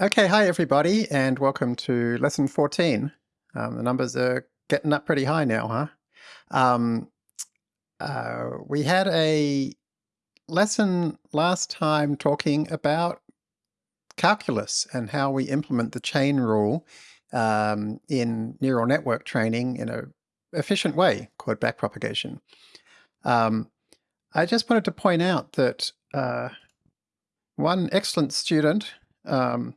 Okay, hi everybody, and welcome to lesson 14. Um, the numbers are getting up pretty high now, huh? Um, uh, we had a lesson last time talking about calculus and how we implement the chain rule um, in neural network training in an efficient way called backpropagation. Um, I just wanted to point out that uh, one excellent student um,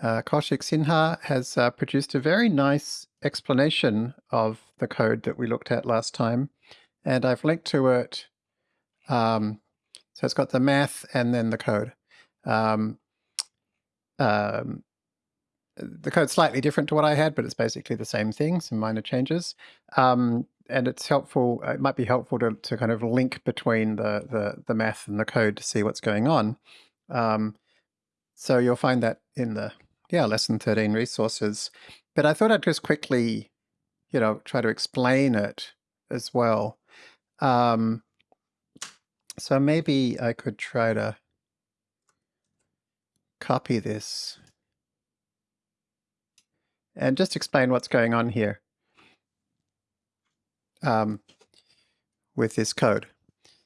uh, Kaushik Sinha has uh, produced a very nice explanation of the code that we looked at last time, and I've linked to it. Um, so it's got the math and then the code. Um, um, the code's slightly different to what I had, but it's basically the same thing, some minor changes. Um, and it's helpful, it might be helpful to, to kind of link between the, the, the math and the code to see what's going on. Um, so you'll find that in the yeah, lesson 13 resources. But I thought I'd just quickly, you know, try to explain it as well. Um, so maybe I could try to copy this and just explain what's going on here um, with this code.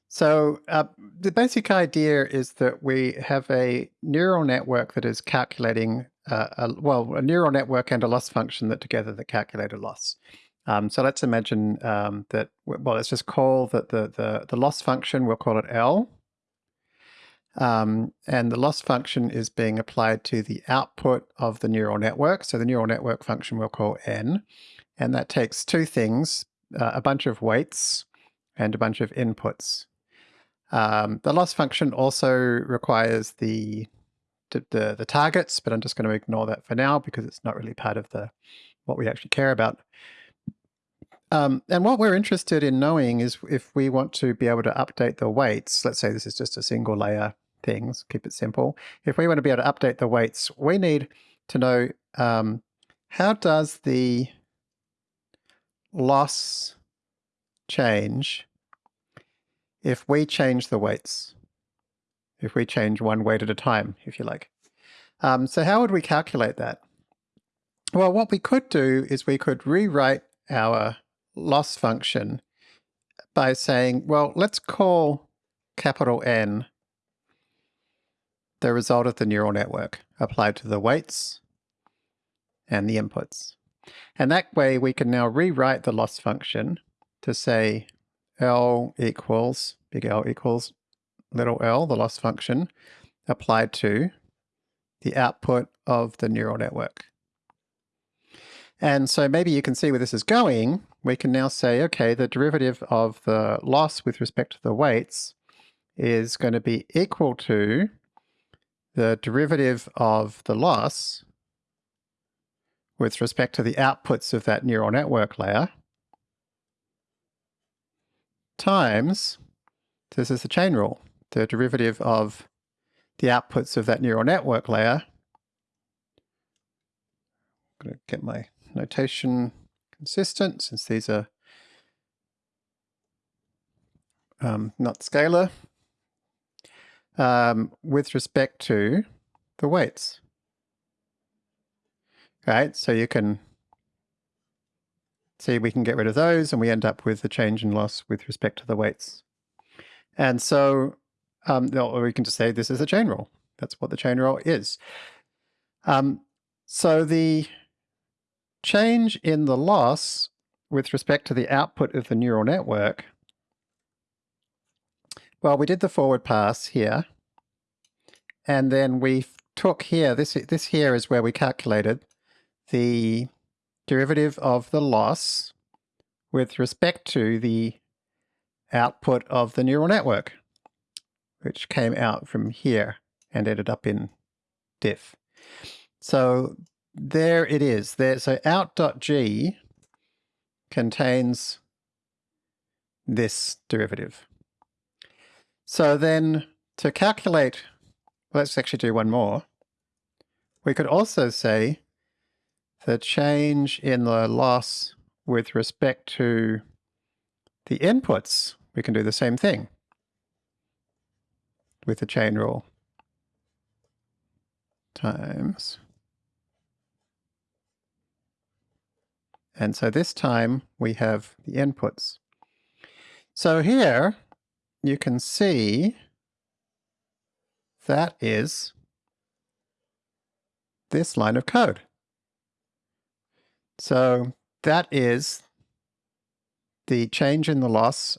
So uh, the basic idea is that we have a neural network that is calculating a, well, a neural network and a loss function that together that calculate a loss. Um, so let's imagine um, that, well, let's just call that the, the, the loss function, we'll call it L. Um, and the loss function is being applied to the output of the neural network. So the neural network function we'll call N. And that takes two things, uh, a bunch of weights and a bunch of inputs. Um, the loss function also requires the the, the targets, but I'm just going to ignore that for now because it's not really part of the what we actually care about. Um, and what we're interested in knowing is if we want to be able to update the weights, let's say this is just a single layer things, keep it simple. If we want to be able to update the weights, we need to know um, how does the loss change if we change the weights? If we change one weight at a time, if you like. Um, so how would we calculate that? Well, what we could do is we could rewrite our loss function by saying, well, let's call capital N the result of the neural network applied to the weights and the inputs. And that way we can now rewrite the loss function to say L equals, big L equals little l, the loss function, applied to the output of the neural network. And so maybe you can see where this is going. We can now say, okay, the derivative of the loss with respect to the weights is going to be equal to the derivative of the loss with respect to the outputs of that neural network layer times, this is the chain rule, the derivative of the outputs of that neural network layer. I'm going to get my notation consistent since these are um, not scalar um, with respect to the weights. Right, so you can see we can get rid of those and we end up with the change in loss with respect to the weights. And so um, or we can just say this is a chain rule. That's what the chain rule is. Um, so the change in the loss with respect to the output of the neural network, well, we did the forward pass here, and then we took here, this, this here is where we calculated the derivative of the loss with respect to the output of the neural network which came out from here and ended up in diff. So there it is. There, so out.g contains this derivative. So then to calculate, let's actually do one more. We could also say the change in the loss with respect to the inputs, we can do the same thing with the chain rule times. And so this time we have the inputs. So here you can see that is this line of code. So that is the change in the loss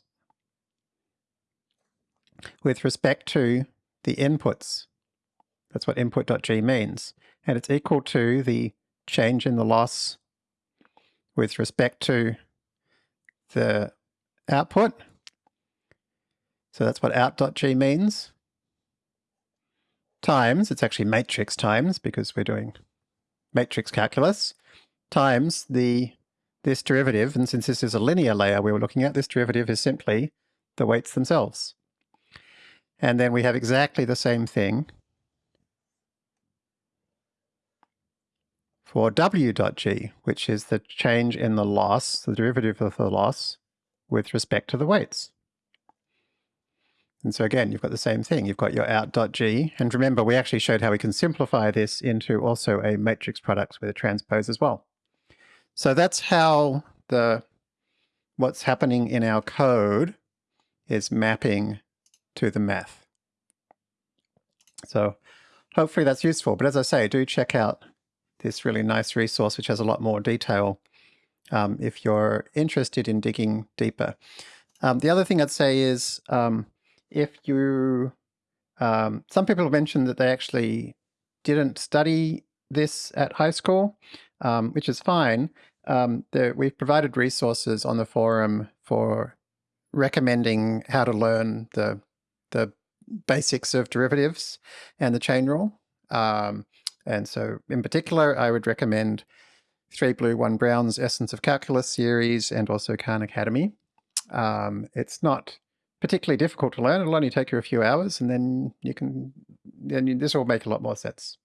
with respect to the inputs. That's what input.g means. And it's equal to the change in the loss with respect to the output. So that's what out.g means. Times, it's actually matrix times because we're doing matrix calculus, times the this derivative, and since this is a linear layer we were looking at, this derivative is simply the weights themselves. And then we have exactly the same thing for w.g, which is the change in the loss, the derivative of the loss, with respect to the weights. And so again, you've got the same thing. You've got your out.g, and remember we actually showed how we can simplify this into also a matrix product with a transpose as well. So that's how the what's happening in our code is mapping to the math. So hopefully that's useful. But as I say, do check out this really nice resource, which has a lot more detail um, if you're interested in digging deeper. Um, the other thing I'd say is um, if you, um, some people have mentioned that they actually didn't study this at high school, um, which is fine. Um, there, we've provided resources on the forum for recommending how to learn the, the basics of derivatives and the chain rule. Um, and so in particular, I would recommend 3Blue1Brown's Essence of Calculus series and also Khan Academy. Um, it's not particularly difficult to learn. It'll only take you a few hours and then you can, then you, this will make a lot more sense.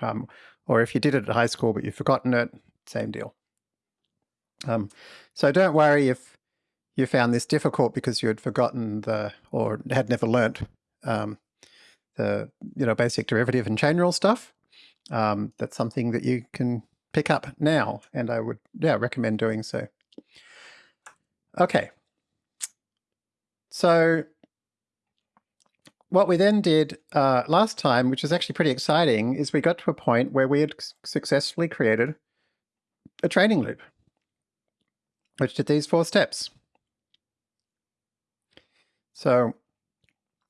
Um, or if you did it at high school but you've forgotten it, same deal. Um, so don't worry if you found this difficult because you had forgotten the, or had never learnt um, the, you know, basic derivative and chain rule stuff. Um, that's something that you can pick up now, and I would, yeah, recommend doing so. Okay. So what we then did uh, last time, which was actually pretty exciting, is we got to a point where we had successfully created a training loop which did these four steps. So,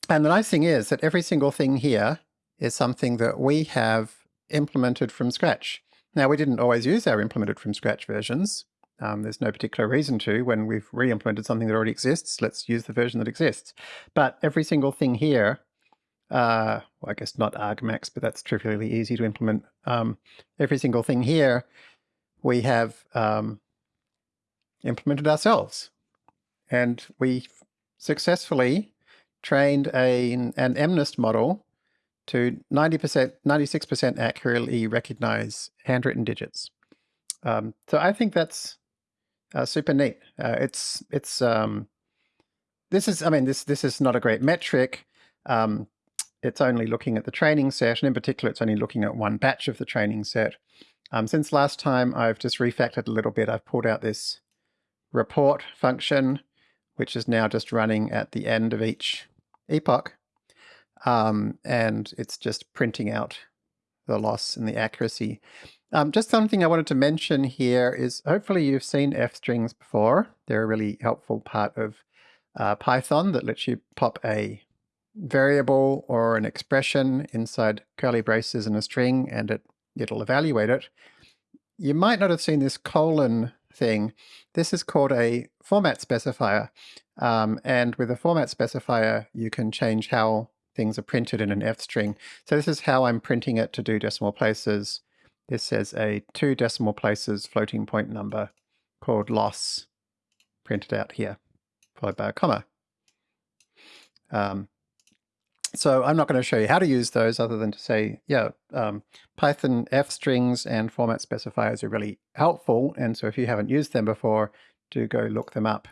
and the nice thing is that every single thing here is something that we have implemented from scratch. Now, we didn't always use our implemented from scratch versions. Um, there's no particular reason to. When we've re-implemented something that already exists, let's use the version that exists. But every single thing here, uh, well, I guess not argmax, but that's trivially easy to implement. Um, every single thing here, we have um, implemented ourselves. And we successfully trained a, an MNIST model to 90%, 96% accurately recognize handwritten digits. Um, so I think that's uh, super neat. Uh, it's, it's, um, this is, I mean, this, this is not a great metric. Um, it's only looking at the training set, and in particular, it's only looking at one batch of the training set. Um, since last time, I've just refactored a little bit. I've pulled out this report function, which is now just running at the end of each epoch. Um, and it's just printing out the loss and the accuracy. Um, just something I wanted to mention here is hopefully you've seen f-strings before. They're a really helpful part of uh, Python that lets you pop a variable or an expression inside curly braces in a string and it, it'll evaluate it. You might not have seen this colon thing. This is called a format specifier. Um, and with a format specifier, you can change how things are printed in an F string. So this is how I'm printing it to do decimal places. This says a two decimal places floating point number called loss printed out here, followed by a comma. Um, so I'm not going to show you how to use those other than to say, yeah, um, Python F strings and format specifiers are really helpful. And so if you haven't used them before, do go look them up.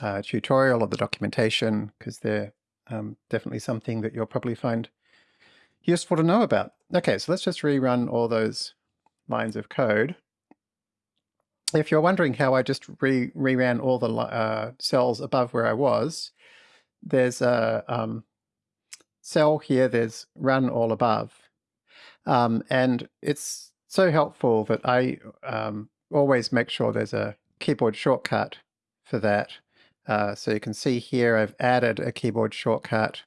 Uh, tutorial or the documentation, because they're um, definitely something that you'll probably find useful to know about. Okay, so let's just rerun all those lines of code. If you're wondering how I just re reran all the uh, cells above where I was, there's a um, cell here, there's run all above. Um, and it's so helpful that I um, always make sure there's a keyboard shortcut for that. Uh, so you can see here I've added a keyboard shortcut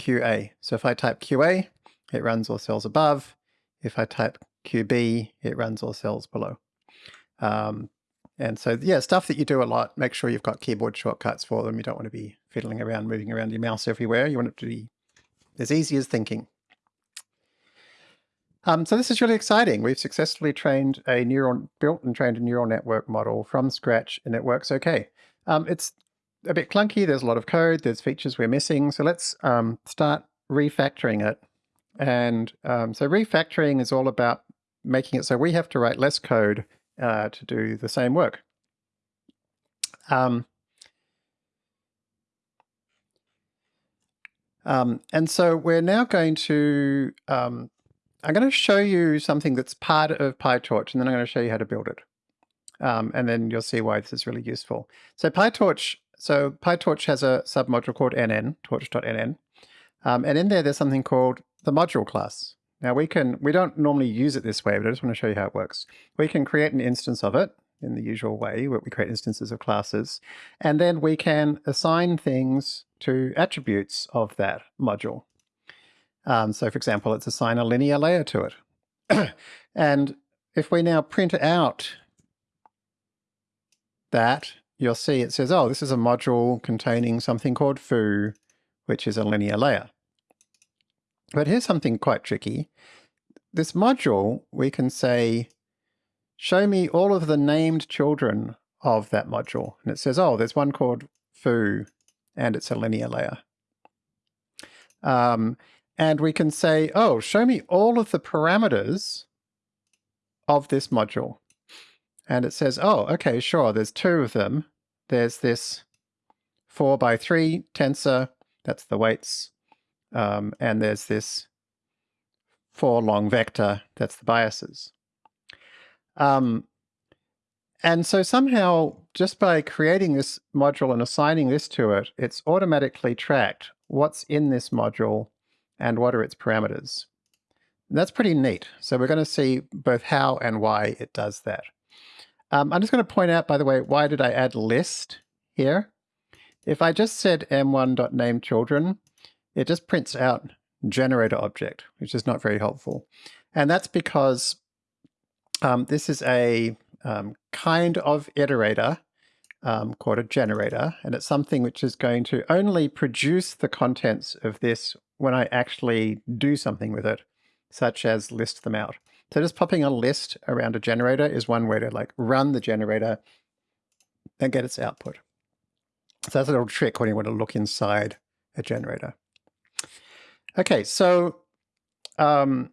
QA. So if I type QA, it runs all cells above. If I type QB, it runs all cells below. Um, and so, yeah, stuff that you do a lot, make sure you've got keyboard shortcuts for them. You don't want to be fiddling around, moving around your mouse everywhere. You want it to be as easy as thinking. Um, so this is really exciting. We've successfully trained a neural, built and trained a neural network model from scratch, and it works okay. Um, it's a bit clunky. There's a lot of code. There's features we're missing. So let's um, start refactoring it. And um, so refactoring is all about making it so we have to write less code uh, to do the same work. Um, um, and so we're now going to, um, I'm going to show you something that's part of PyTorch, and then I'm going to show you how to build it. Um, and then you'll see why this is really useful. So PyTorch, so PyTorch has a submodule called nn, torch.nn. Um, and in there, there's something called the module class. Now we can, we don't normally use it this way, but I just want to show you how it works. We can create an instance of it in the usual way, where we create instances of classes, and then we can assign things to attributes of that module. Um, so for example, let's assign a linear layer to it. and if we now print out that, you'll see it says, oh, this is a module containing something called foo, which is a linear layer. But here's something quite tricky. This module, we can say, show me all of the named children of that module. And it says, oh, there's one called foo, and it's a linear layer. Um, and we can say, oh, show me all of the parameters of this module. And it says, oh, okay, sure, there's two of them. There's this 4 by 3 tensor, that's the weights, um, and there's this 4 long vector, that's the biases. Um, and so somehow, just by creating this module and assigning this to it, it's automatically tracked what's in this module and what are its parameters. That's pretty neat. So we're going to see both how and why it does that. Um, I'm just going to point out, by the way, why did I add list here? If I just said m1.named_children, it just prints out generator object, which is not very helpful. And that's because um, this is a um, kind of iterator um, called a generator, and it's something which is going to only produce the contents of this when I actually do something with it, such as list them out. So just popping a list around a generator is one way to like run the generator and get its output. So that's a little trick when you want to look inside a generator. Okay, so um,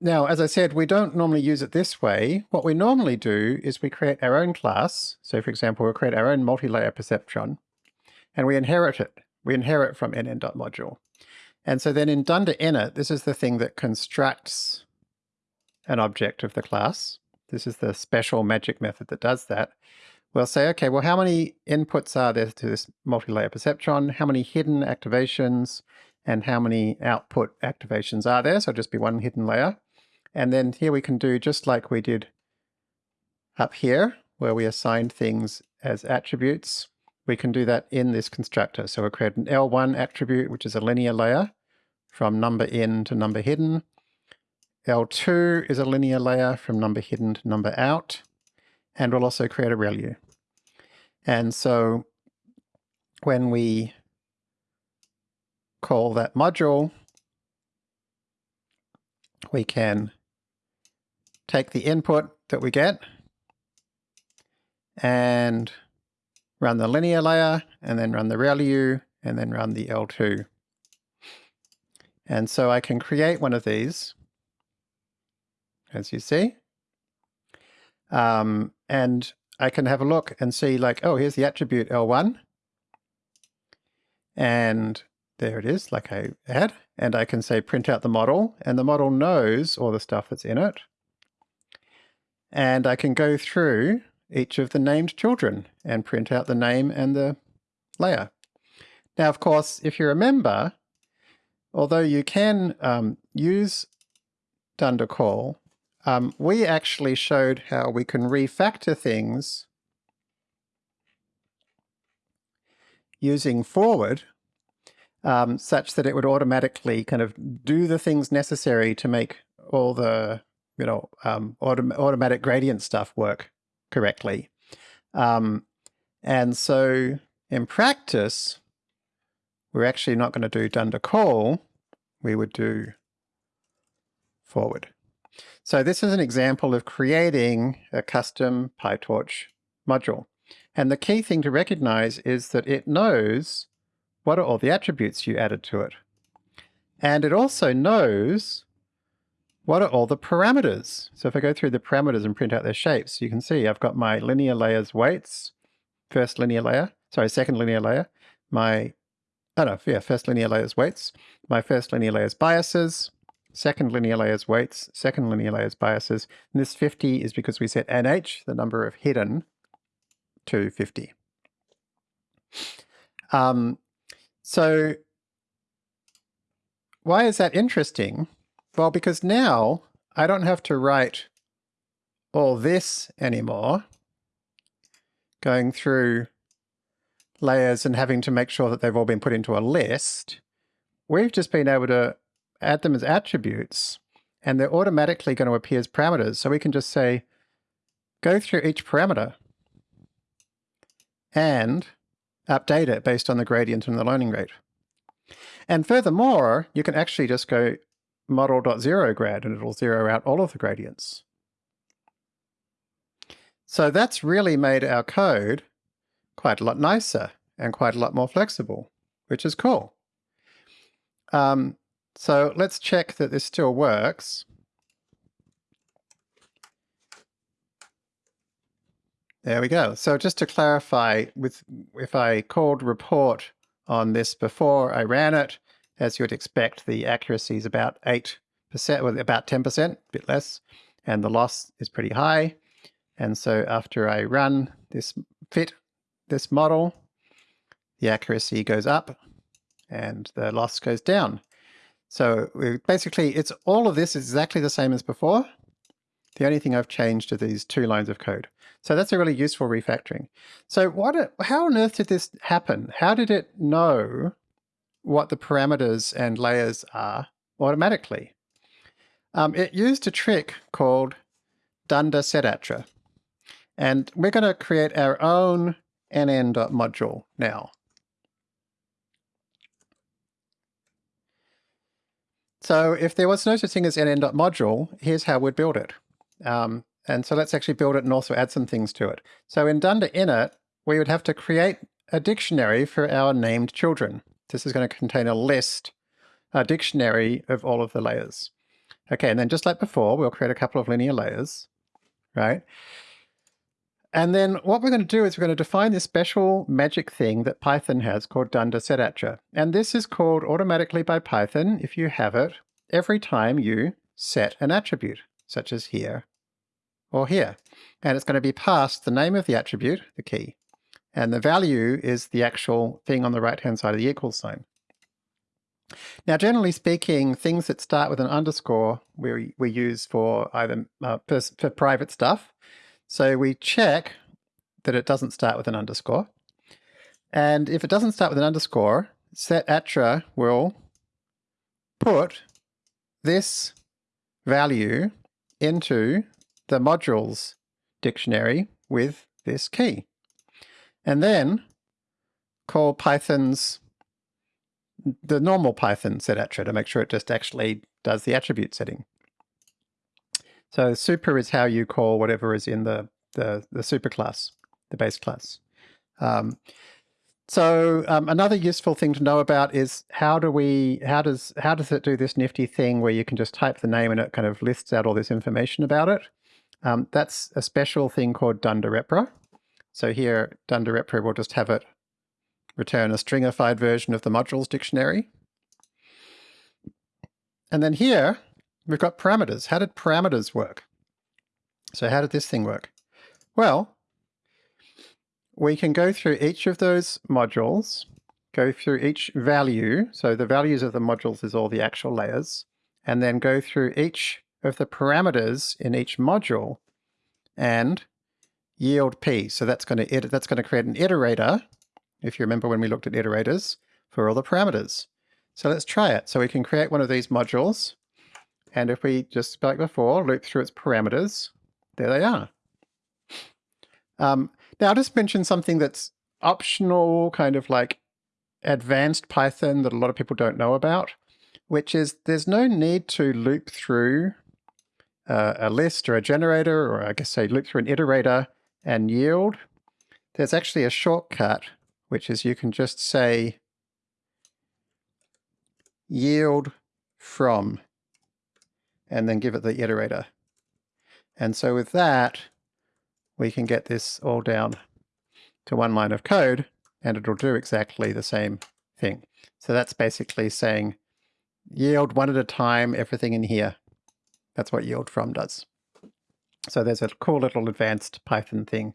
now, as I said, we don't normally use it this way. What we normally do is we create our own class. So for example, we'll create our own multi-layer perceptron, and we inherit it. We inherit from nn.module. And so then in dunder init, this is the thing that constructs an object of the class. This is the special magic method that does that. We'll say, okay, well, how many inputs are there to this multi-layer perceptron? How many hidden activations? and how many output activations are there. So just be one hidden layer. And then here we can do just like we did up here, where we assigned things as attributes. We can do that in this constructor. So we'll create an L1 attribute, which is a linear layer from number in to number hidden. L2 is a linear layer from number hidden to number out. And we'll also create a ReLU. And so when we call that module, we can take the input that we get and run the linear layer and then run the ReLU and then run the L2. And so I can create one of these, as you see. Um, and I can have a look and see like, oh, here's the attribute L1. And there it is, like I had, and I can say print out the model, and the model knows all the stuff that's in it. And I can go through each of the named children and print out the name and the layer. Now, of course, if you remember, although you can um, use dunder call, um, we actually showed how we can refactor things using forward um, such that it would automatically kind of do the things necessary to make all the you know um, autom automatic gradient stuff work correctly. Um, and so in practice, we're actually not going to do dunder call, we would do forward. So this is an example of creating a custom PyTorch module. And the key thing to recognize is that it knows what are all the attributes you added to it. And it also knows what are all the parameters. So if I go through the parameters and print out their shapes, you can see I've got my linear layers weights, first linear layer, sorry, second linear layer, my, oh no, yeah, first linear layers weights, my first linear layers biases, second linear layers weights, second linear layers biases, and this 50 is because we set nh, the number of hidden, to 50. Um, so why is that interesting? Well, because now I don't have to write all this anymore, going through layers and having to make sure that they've all been put into a list. We've just been able to add them as attributes and they're automatically going to appear as parameters. So we can just say, go through each parameter and update it based on the gradient and the learning rate. And furthermore, you can actually just go model.zeroGrad and it'll zero out all of the gradients. So that's really made our code quite a lot nicer and quite a lot more flexible, which is cool. Um, so let's check that this still works. There we go. So just to clarify, with if I called report on this before I ran it, as you would expect, the accuracy is about 8%, well, about 10%, a bit less, and the loss is pretty high. And so after I run this fit, this model, the accuracy goes up and the loss goes down. So basically, it's all of this is exactly the same as before. The only thing I've changed are these two lines of code. So that's a really useful refactoring. So what? how on earth did this happen? How did it know what the parameters and layers are automatically? Um, it used a trick called dunder setattr. And we're going to create our own nn.module now. So if there was no such thing as nn.module, here's how we'd build it. Um, and so let's actually build it and also add some things to it. So in dunder init, we would have to create a dictionary for our named children. This is going to contain a list, a dictionary of all of the layers. Okay, and then just like before, we'll create a couple of linear layers, right? And then what we're going to do is we're going to define this special magic thing that Python has called dunder setattr. And this is called automatically by Python, if you have it, every time you set an attribute, such as here or here. And it's going to be passed the name of the attribute, the key, and the value is the actual thing on the right-hand side of the equal sign. Now, generally speaking, things that start with an underscore we, we use for either uh, for private stuff, so we check that it doesn't start with an underscore. And if it doesn't start with an underscore, setattr will put this value into the modules dictionary with this key. And then call Python's the normal Python setattr to make sure it just actually does the attribute setting. So super is how you call whatever is in the, the, the super class, the base class. Um, so um, another useful thing to know about is how do we, how does, how does it do this nifty thing where you can just type the name and it kind of lists out all this information about it? Um, that's a special thing called dunder repr. So here, dunder repr will just have it return a stringified version of the modules dictionary. And then here, we've got parameters. How did parameters work? So how did this thing work? Well, we can go through each of those modules, go through each value, so the values of the modules is all the actual layers, and then go through each of the parameters in each module and yield p. So that's going to that's going to create an iterator, if you remember when we looked at iterators, for all the parameters. So let's try it. So we can create one of these modules, and if we just like before, loop through its parameters, there they are. Um, now I'll just mention something that's optional, kind of like advanced Python that a lot of people don't know about, which is there's no need to loop through uh, a list or a generator, or I guess say loop through an iterator and yield. There's actually a shortcut, which is you can just say yield from, and then give it the iterator. And so with that, we can get this all down to one line of code and it'll do exactly the same thing. So that's basically saying yield one at a time, everything in here. That's what yield from does. So there's a cool little advanced Python thing.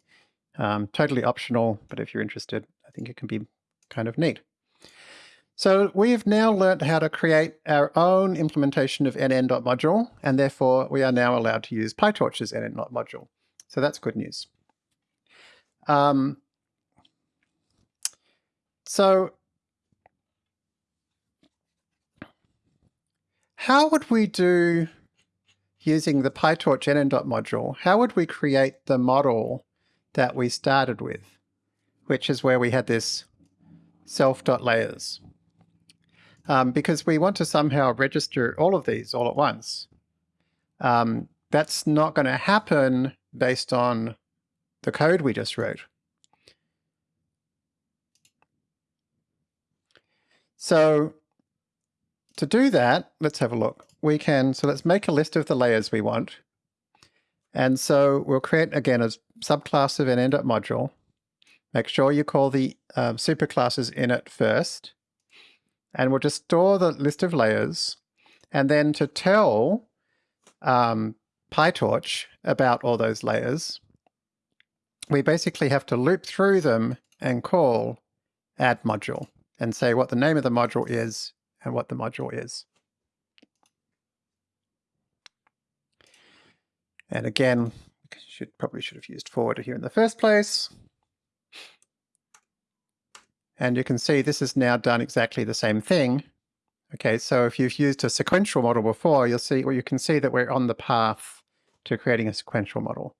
Um, totally optional, but if you're interested, I think it can be kind of neat. So we've now learnt how to create our own implementation of nn.module, and therefore we are now allowed to use PyTorch's nn.module. So that's good news. Um, so how would we do using the PyTorch nn.module, how would we create the model that we started with, which is where we had this self.layers? Um, because we want to somehow register all of these all at once. Um, that's not going to happen based on the code we just wrote. So to do that, let's have a look. We can, so let's make a list of the layers we want. And so we'll create, again, a subclass of nn.module. Make sure you call the um, superclasses in it first. And we'll just store the list of layers. And then to tell um, PyTorch about all those layers, we basically have to loop through them and call add module and say what the name of the module is and what the module is. And again, should probably should have used forward here in the first place. And you can see this has now done exactly the same thing. Okay, so if you've used a sequential model before, you'll see, well, you can see that we're on the path to creating a sequential model.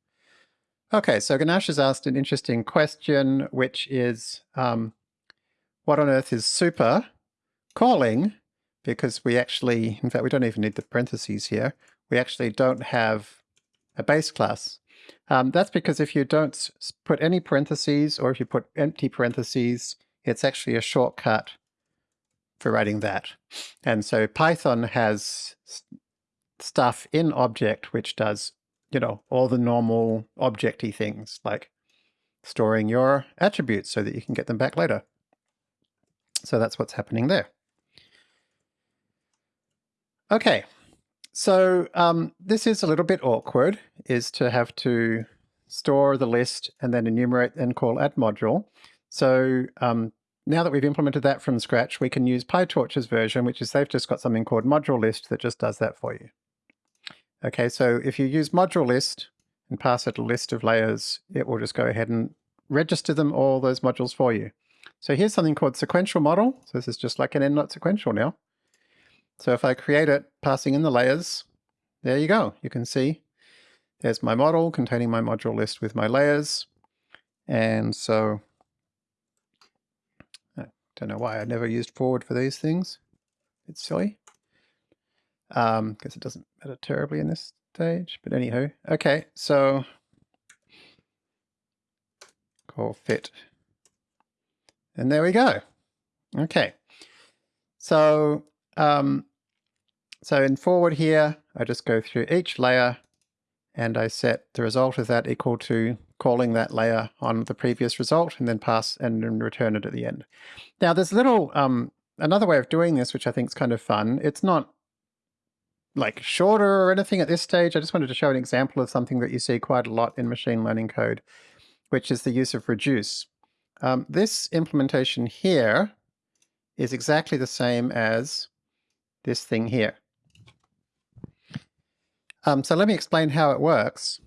Okay, so Ganesh has asked an interesting question, which is, um, what on earth is super calling? Because we actually, in fact, we don't even need the parentheses here. We actually don't have a base class. Um, that's because if you don't put any parentheses or if you put empty parentheses, it's actually a shortcut for writing that. And so Python has stuff in object which does, you know, all the normal objecty things like storing your attributes so that you can get them back later. So that's what's happening there. Okay, so um, this is a little bit awkward, is to have to store the list and then enumerate and call add module. So um, now that we've implemented that from scratch, we can use PyTorch's version, which is they've just got something called module list that just does that for you. Okay, so if you use module list and pass it a list of layers, it will just go ahead and register them all those modules for you. So here's something called sequential model. So this is just like nn.sequential now. So if I create it passing in the layers, there you go. You can see there's my model containing my module list with my layers. And so I don't know why I never used forward for these things. It's silly. Um, guess it doesn't matter terribly in this stage, but anyhow. Okay, so call fit. And there we go. Okay. So, um, so in forward here, I just go through each layer and I set the result of that equal to calling that layer on the previous result and then pass and return it at the end. Now there's a little, um, another way of doing this, which I think is kind of fun. It's not like shorter or anything at this stage. I just wanted to show an example of something that you see quite a lot in machine learning code, which is the use of reduce. Um, this implementation here is exactly the same as this thing here. Um, so let me explain how it works.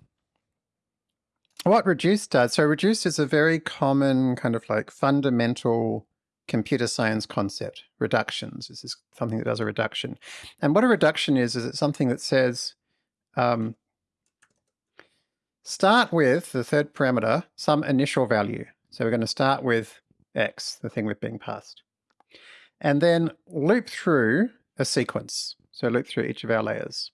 What reduce does, so reduce is a very common kind of like fundamental computer science concept, reductions. This is something that does a reduction. And what a reduction is, is it's something that says, um, start with the third parameter, some initial value. So we're going to start with x, the thing we're being passed. And then loop through a sequence. So loop through each of our layers.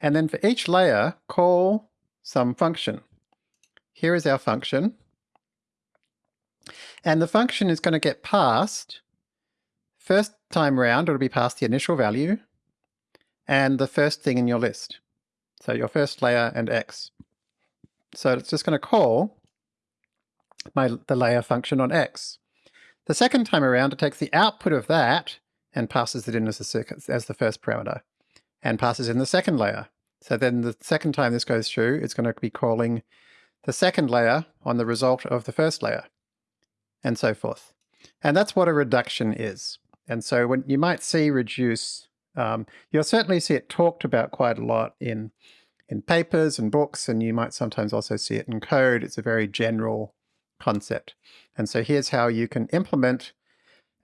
And then for each layer, call some function. Here is our function. And the function is going to get passed, first time round it'll be passed the initial value, and the first thing in your list. So your first layer and x. So it's just going to call my the layer function on x. The second time around it takes the output of that and passes it in as, a, as the first parameter and passes in the second layer. So then the second time this goes through, it's going to be calling the second layer on the result of the first layer, and so forth. And that's what a reduction is. And so when you might see reduce, um, you'll certainly see it talked about quite a lot in, in papers and books, and you might sometimes also see it in code. It's a very general concept. And so here's how you can implement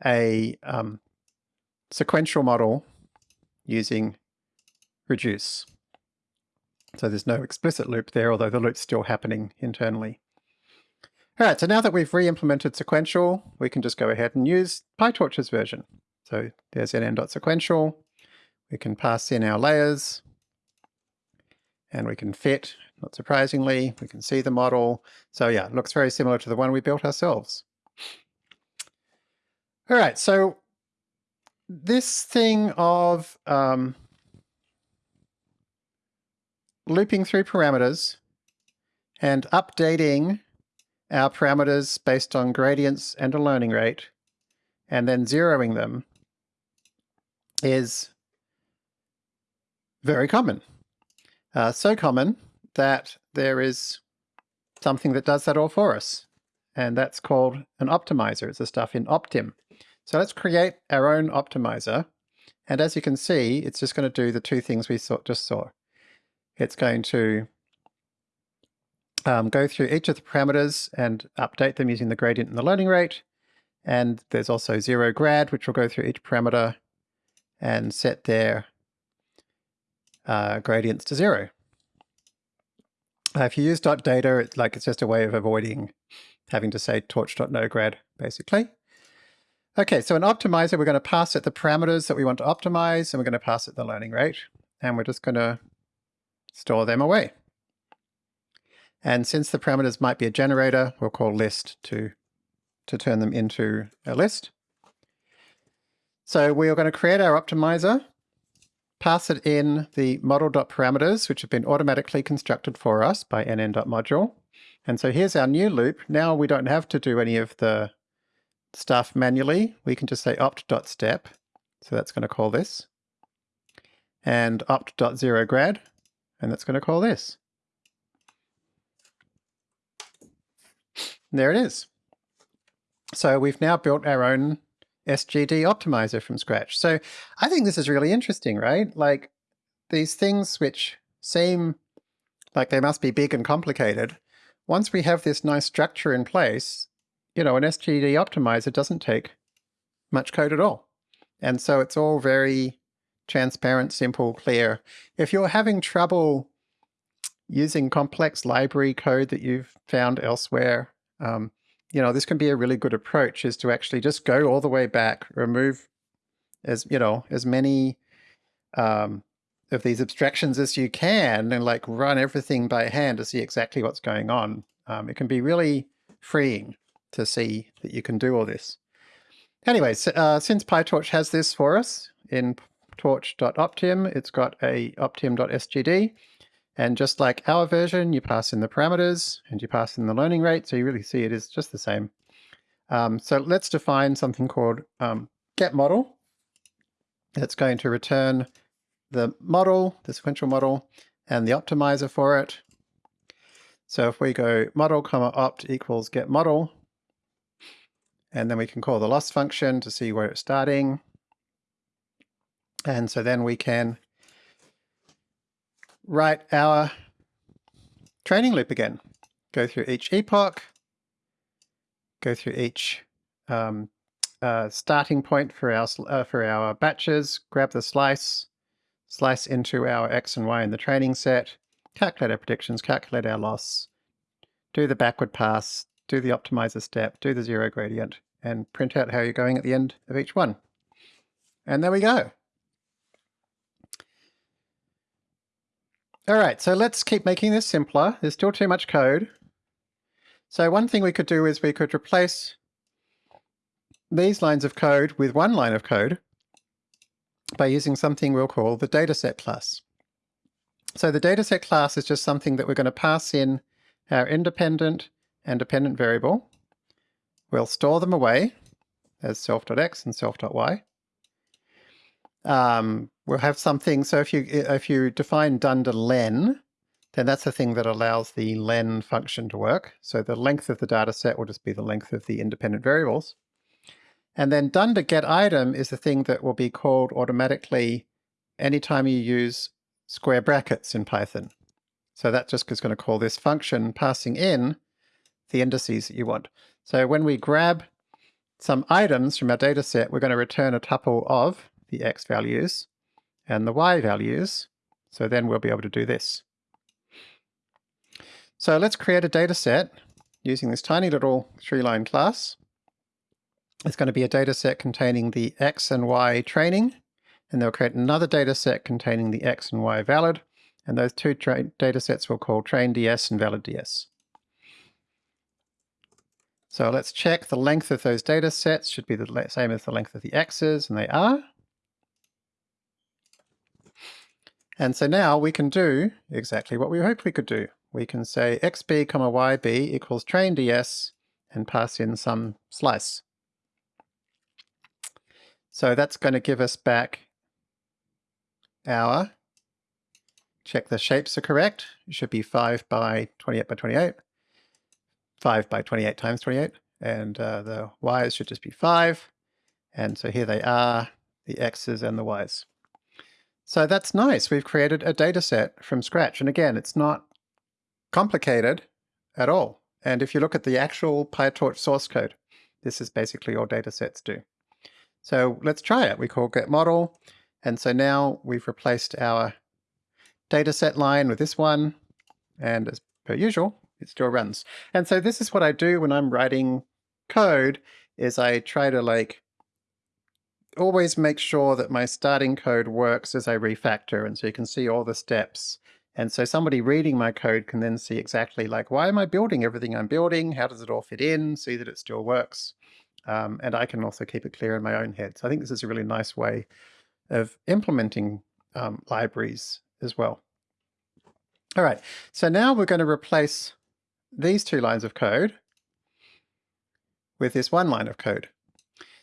a um, sequential model using reduce. So there's no explicit loop there, although the loop's still happening internally. All right, so now that we've re-implemented sequential, we can just go ahead and use PyTorch's version. So there's nn.sequential. We can pass in our layers and we can fit, not surprisingly, we can see the model. So yeah, it looks very similar to the one we built ourselves. All right, so this thing of um, looping through parameters and updating our parameters based on gradients and a learning rate, and then zeroing them is very common. Uh, so common that there is something that does that all for us. And that's called an optimizer. It's the stuff in Optim. So let's create our own optimizer. And as you can see, it's just going to do the two things we saw, just saw. It's going to um, go through each of the parameters and update them using the gradient and the learning rate. And there's also zero grad, which will go through each parameter and set their uh, gradients to zero. Uh, if you use dot .data, it's like it's just a way of avoiding having to say torch.nograd, basically. Okay, so an optimizer, we're going to pass it the parameters that we want to optimize, and we're going to pass it the learning rate, and we're just going to store them away. And since the parameters might be a generator, we'll call list to, to turn them into a list. So we are going to create our optimizer, pass it in the model.parameters, which have been automatically constructed for us by nn.module. And so here's our new loop. Now we don't have to do any of the stuff manually. We can just say opt.step. So that's going to call this. And opt.zeroGrad. And that's going to call this. there it is. So we've now built our own SGD optimizer from scratch. So I think this is really interesting, right? Like these things which seem like they must be big and complicated, once we have this nice structure in place, you know, an SGD optimizer doesn't take much code at all. And so it's all very transparent, simple, clear. If you're having trouble using complex library code that you've found elsewhere, um, you know, this can be a really good approach is to actually just go all the way back, remove as, you know, as many um, of these abstractions as you can and like run everything by hand to see exactly what's going on. Um, it can be really freeing to see that you can do all this. Anyway, so, uh, since PyTorch has this for us in torch.optim, it's got a optim.sgd, And just like our version, you pass in the parameters and you pass in the learning rate. So you really see it is just the same. Um, so let's define something called um, get model. It's going to return the model, the sequential model, and the optimizer for it. So if we go model comma opt equals get model, and then we can call the loss function to see where it's starting. And so then we can write our training loop again. Go through each epoch, go through each um, uh, starting point for our, uh, for our batches, grab the slice, slice into our x and y in the training set, calculate our predictions, calculate our loss, do the backward pass, do the optimizer step, do the zero gradient, and print out how you're going at the end of each one. And there we go. All right, so let's keep making this simpler. There's still too much code. So one thing we could do is we could replace these lines of code with one line of code by using something we'll call the dataset class. So the dataset class is just something that we're going to pass in our independent and dependent variable. We'll store them away as self.x and self.y. Um, we'll have something, so if you if you define dunder len, then that's the thing that allows the len function to work. So the length of the data set will just be the length of the independent variables. And then dunder get item is the thing that will be called automatically anytime you use square brackets in Python. So that just is going to call this function passing in the indices that you want. So when we grab some items from our data set, we're going to return a tuple of the x values and the y values. So then we'll be able to do this. So let's create a data set using this tiny little three-line class. It's going to be a data set containing the x and y training, and they'll create another data set containing the x and y valid, and those two data sets we'll call train ds and valid ds. So let's check the length of those data sets should be the same as the length of the x's, and they are. And so now we can do exactly what we hoped we could do. We can say xb comma yb equals train ds and pass in some slice. So that's going to give us back our, check the shapes are correct. It should be 5 by 28 by 28, 5 by 28 times 28, and uh, the y's should just be 5. And so here they are, the x's and the y's. So that's nice. We've created a data set from scratch. And again, it's not complicated at all. And if you look at the actual PyTorch source code, this is basically all data sets do. So let's try it. We call get model. And so now we've replaced our data set line with this one. And as per usual, it still runs. And so this is what I do when I'm writing code is I try to like always make sure that my starting code works as I refactor. And so you can see all the steps. And so somebody reading my code can then see exactly like, why am I building everything I'm building? How does it all fit in? See that it still works. Um, and I can also keep it clear in my own head. So I think this is a really nice way of implementing um, libraries as well. All right, so now we're going to replace these two lines of code with this one line of code.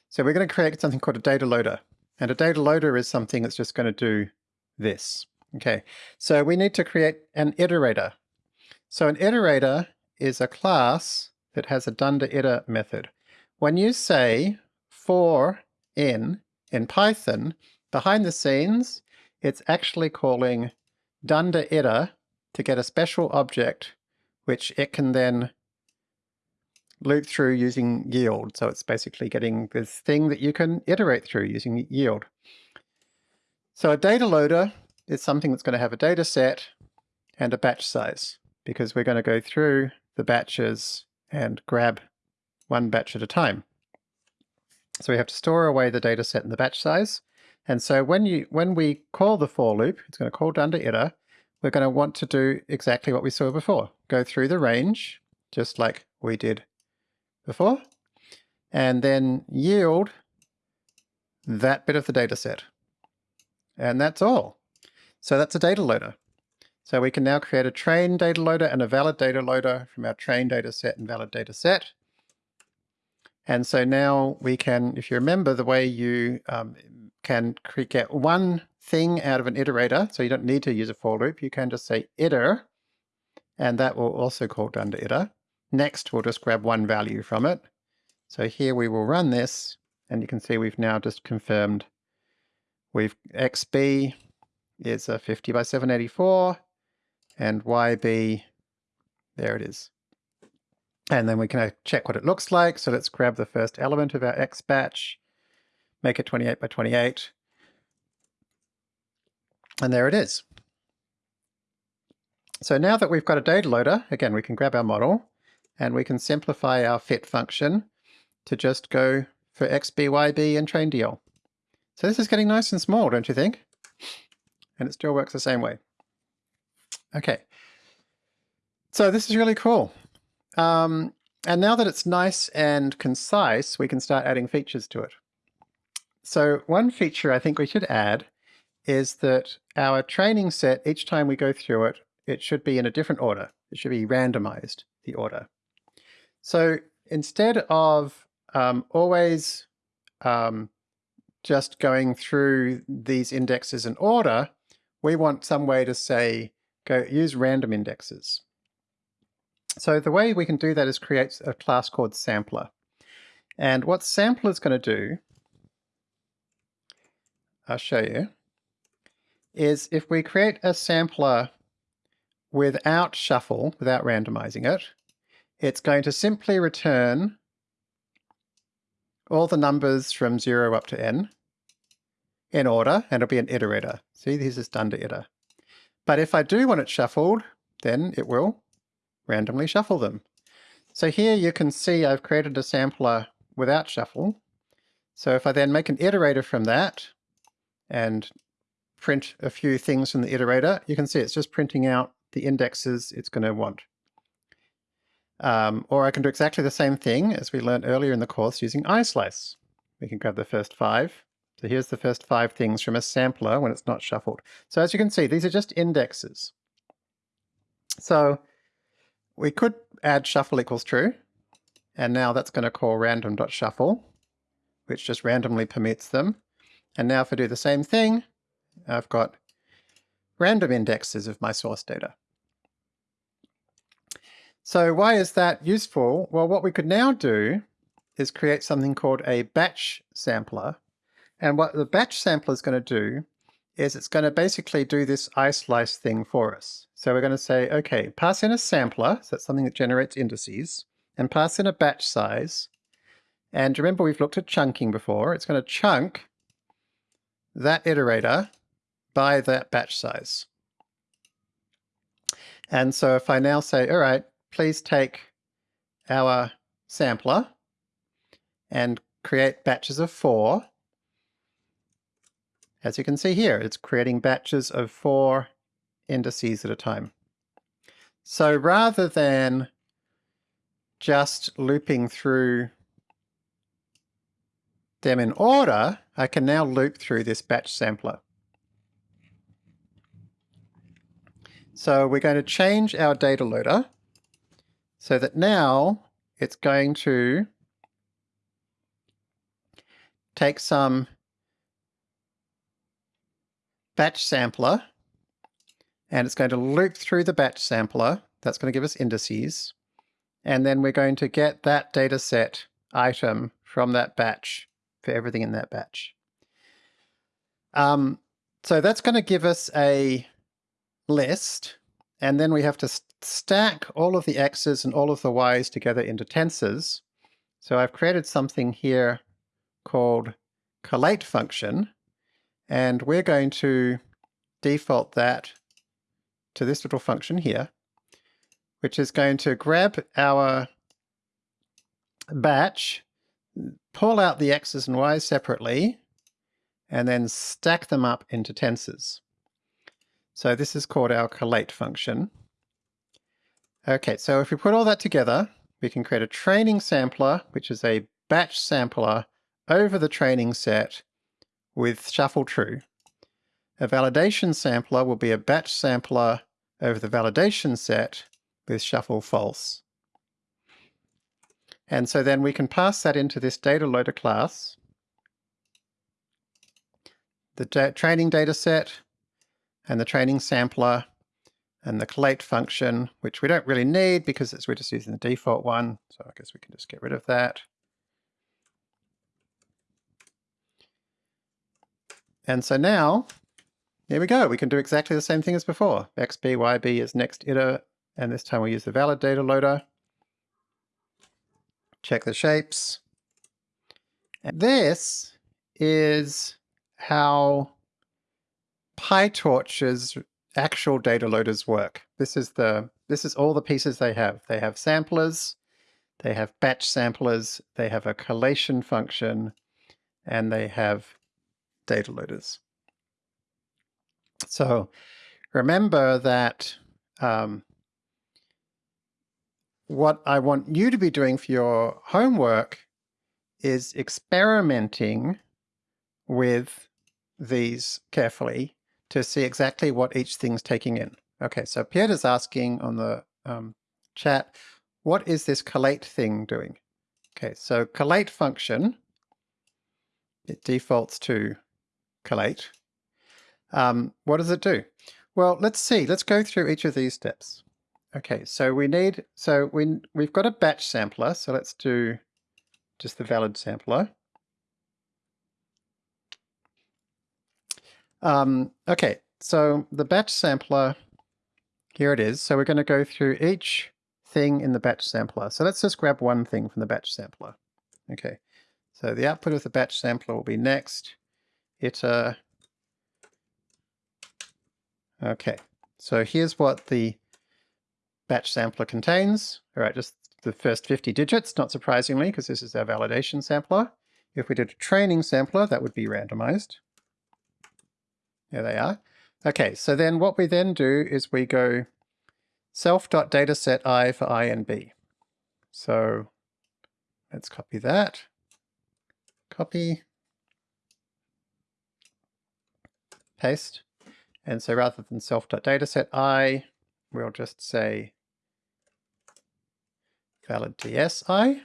So we're going to create something called a data loader. And a data loader is something that's just going to do this. Okay, so we need to create an iterator. So an iterator is a class that has a dunder iter method. When you say for in in Python, behind the scenes, it's actually calling dunder iter to get a special object which it can then loop through using yield. So it's basically getting this thing that you can iterate through using yield. So a data loader is something that's going to have a data set and a batch size because we're going to go through the batches and grab one batch at a time. So we have to store away the data set and the batch size. And so when you when we call the for loop, it's going to call dunder iter, we're going to want to do exactly what we saw before. Go through the range, just like we did before, and then yield that bit of the data set. And that's all. So that's a data loader. So we can now create a train data loader and a valid data loader from our train data set and valid data set. And so now we can, if you remember the way you um, can get one thing out of an iterator, so you don't need to use a for loop, you can just say iter, and that will also call dunder iter. Next, we'll just grab one value from it. So here we will run this, and you can see we've now just confirmed we've xb is a 50 by 784, and YB, there it is. And then we can uh, check what it looks like. So let's grab the first element of our X batch, make it 28 by 28. And there it is. So now that we've got a data loader, again, we can grab our model and we can simplify our fit function to just go for XBYB and train DL. So this is getting nice and small, don't you think? And it still works the same way. Okay. So this is really cool. Um, and now that it's nice and concise, we can start adding features to it. So one feature I think we should add is that our training set, each time we go through it, it should be in a different order. It should be randomized, the order. So instead of um, always um, just going through these indexes in order, we want some way to say, go use random indexes. So the way we can do that is create a class called sampler. And what sampler is going to do, I'll show you, is if we create a sampler without shuffle, without randomizing it, it's going to simply return all the numbers from 0 up to n in order, and it'll be an iterator. See, this is dunder iter. But if I do want it shuffled, then it will randomly shuffle them. So here you can see I've created a sampler without shuffle. So if I then make an iterator from that and print a few things from the iterator, you can see it's just printing out the indexes it's going to want. Um, or I can do exactly the same thing as we learned earlier in the course using islice. We can grab the first five. So here's the first five things from a sampler when it's not shuffled. So as you can see, these are just indexes. So we could add shuffle equals true, and now that's going to call random.shuffle, which just randomly permits them. And now if I do the same thing, I've got random indexes of my source data. So why is that useful? Well, what we could now do is create something called a batch sampler. And what the batch sampler is going to do is it's going to basically do this islice thing for us. So we're going to say, okay, pass in a sampler, so that's something that generates indices, and pass in a batch size. And remember we've looked at chunking before. It's going to chunk that iterator by that batch size. And so if I now say, all right, please take our sampler and create batches of four, as you can see here, it's creating batches of four indices at a time. So rather than just looping through them in order, I can now loop through this batch sampler. So we're going to change our data loader so that now it's going to take some batch sampler, and it's going to loop through the batch sampler. That's going to give us indices. And then we're going to get that data set item from that batch for everything in that batch. Um, so that's going to give us a list, and then we have to st stack all of the x's and all of the y's together into tensors. So I've created something here called collate function, and we're going to default that to this little function here, which is going to grab our batch, pull out the x's and y's separately, and then stack them up into tensors. So this is called our collate function. Okay, so if we put all that together, we can create a training sampler, which is a batch sampler over the training set with shuffle true. A validation sampler will be a batch sampler over the validation set with shuffle false. And so then we can pass that into this data loader class. The da training data set and the training sampler and the collate function, which we don't really need because we're just using the default one. So I guess we can just get rid of that. And so now, here we go. We can do exactly the same thing as before. xb, yb is next iter, and this time we use the valid data loader. Check the shapes. And this is how PyTorch's actual data loaders work. This is the this is all the pieces they have. They have samplers, they have batch samplers, they have a collation function, and they have data loaders. So remember that um, what I want you to be doing for your homework is experimenting with these carefully to see exactly what each thing's taking in. Okay, so Pierre asking on the um, chat, what is this collate thing doing? Okay, so collate function, it defaults to collate. Um, what does it do? Well, let's see. Let's go through each of these steps. Okay, so we need, so we, we've got a batch sampler, so let's do just the valid sampler. Um, okay, so the batch sampler, here it is. So we're going to go through each thing in the batch sampler. So let's just grab one thing from the batch sampler. Okay, so the output of the batch sampler will be next iter. Okay, so here's what the batch sampler contains. All right, just the first 50 digits, not surprisingly, because this is our validation sampler. If we did a training sampler, that would be randomized. There they are. Okay, so then what we then do is we go self.dataset i for i and b. So let's copy that. Copy. Paste. And so rather than self.dataset i, we'll just say valid DSI.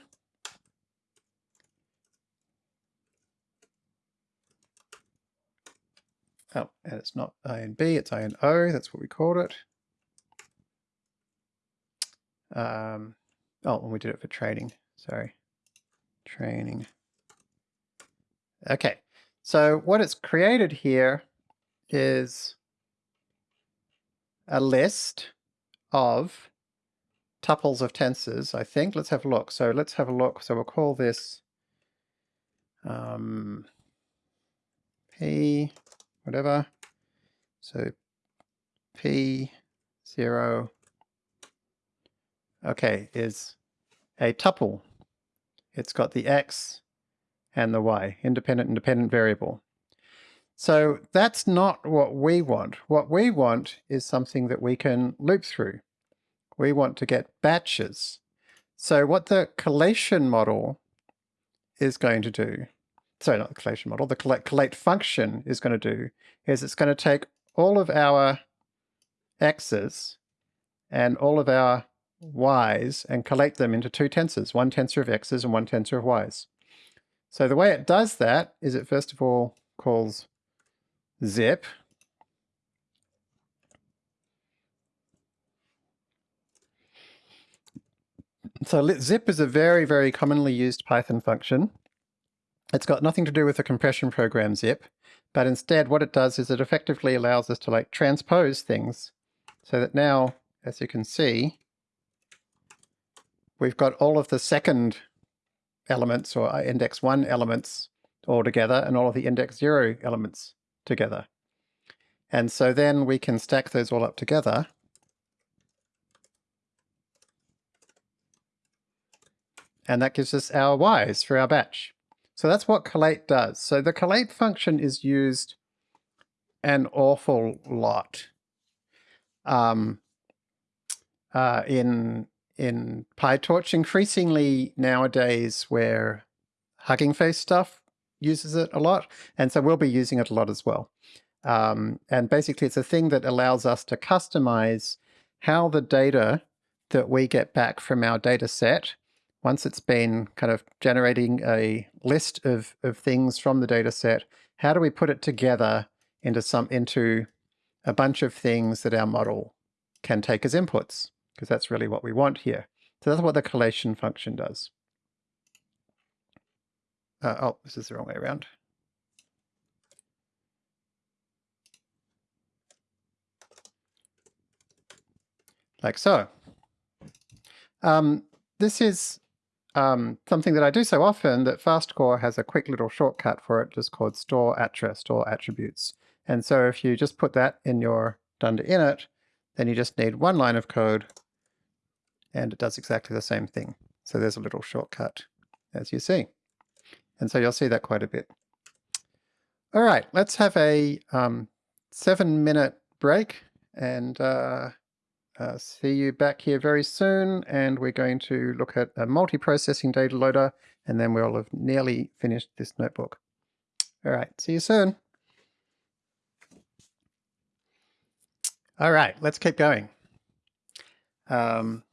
Oh, and it's not I and B, it's I and O, that's what we called it. Um, oh, and we did it for training, sorry. Training. Okay, so what it's created here is a list of tuples of tensors, I think. Let's have a look. So let's have a look. So we'll call this um, P, whatever. So P0, okay, is a tuple. It's got the X and the Y, independent and dependent variable. So that's not what we want. What we want is something that we can loop through we want to get batches. So what the collation model is going to do, sorry, not the collation model, the collate, collate function is going to do is it's going to take all of our x's and all of our y's and collate them into two tensors, one tensor of x's and one tensor of y's. So the way it does that is it first of all calls zip, So zip is a very, very commonly used Python function. It's got nothing to do with the compression program zip, but instead what it does is it effectively allows us to like transpose things so that now, as you can see, we've got all of the second elements or uh, index one elements all together and all of the index zero elements together. And so then we can stack those all up together and that gives us our y's for our batch. So that's what collate does. So the collate function is used an awful lot um, uh, in in PyTorch. Increasingly nowadays, where Hugging Face stuff uses it a lot, and so we'll be using it a lot as well. Um, and basically, it's a thing that allows us to customize how the data that we get back from our data set, once it's been kind of generating a list of, of things from the data set, how do we put it together into some into a bunch of things that our model can take as inputs? Because that's really what we want here. So that's what the collation function does. Uh, oh, this is the wrong way around. Like so. Um, this is um, something that I do so often that FastCore has a quick little shortcut for it just called store attrib, store attributes. And so if you just put that in your dunder init, then you just need one line of code and it does exactly the same thing. So there's a little shortcut as you see. And so you'll see that quite a bit. All right, let's have a um, seven minute break and uh, uh, see you back here very soon. And we're going to look at a multi-processing data loader and then we'll have nearly finished this notebook. All right, see you soon. All right, let's keep going. Um,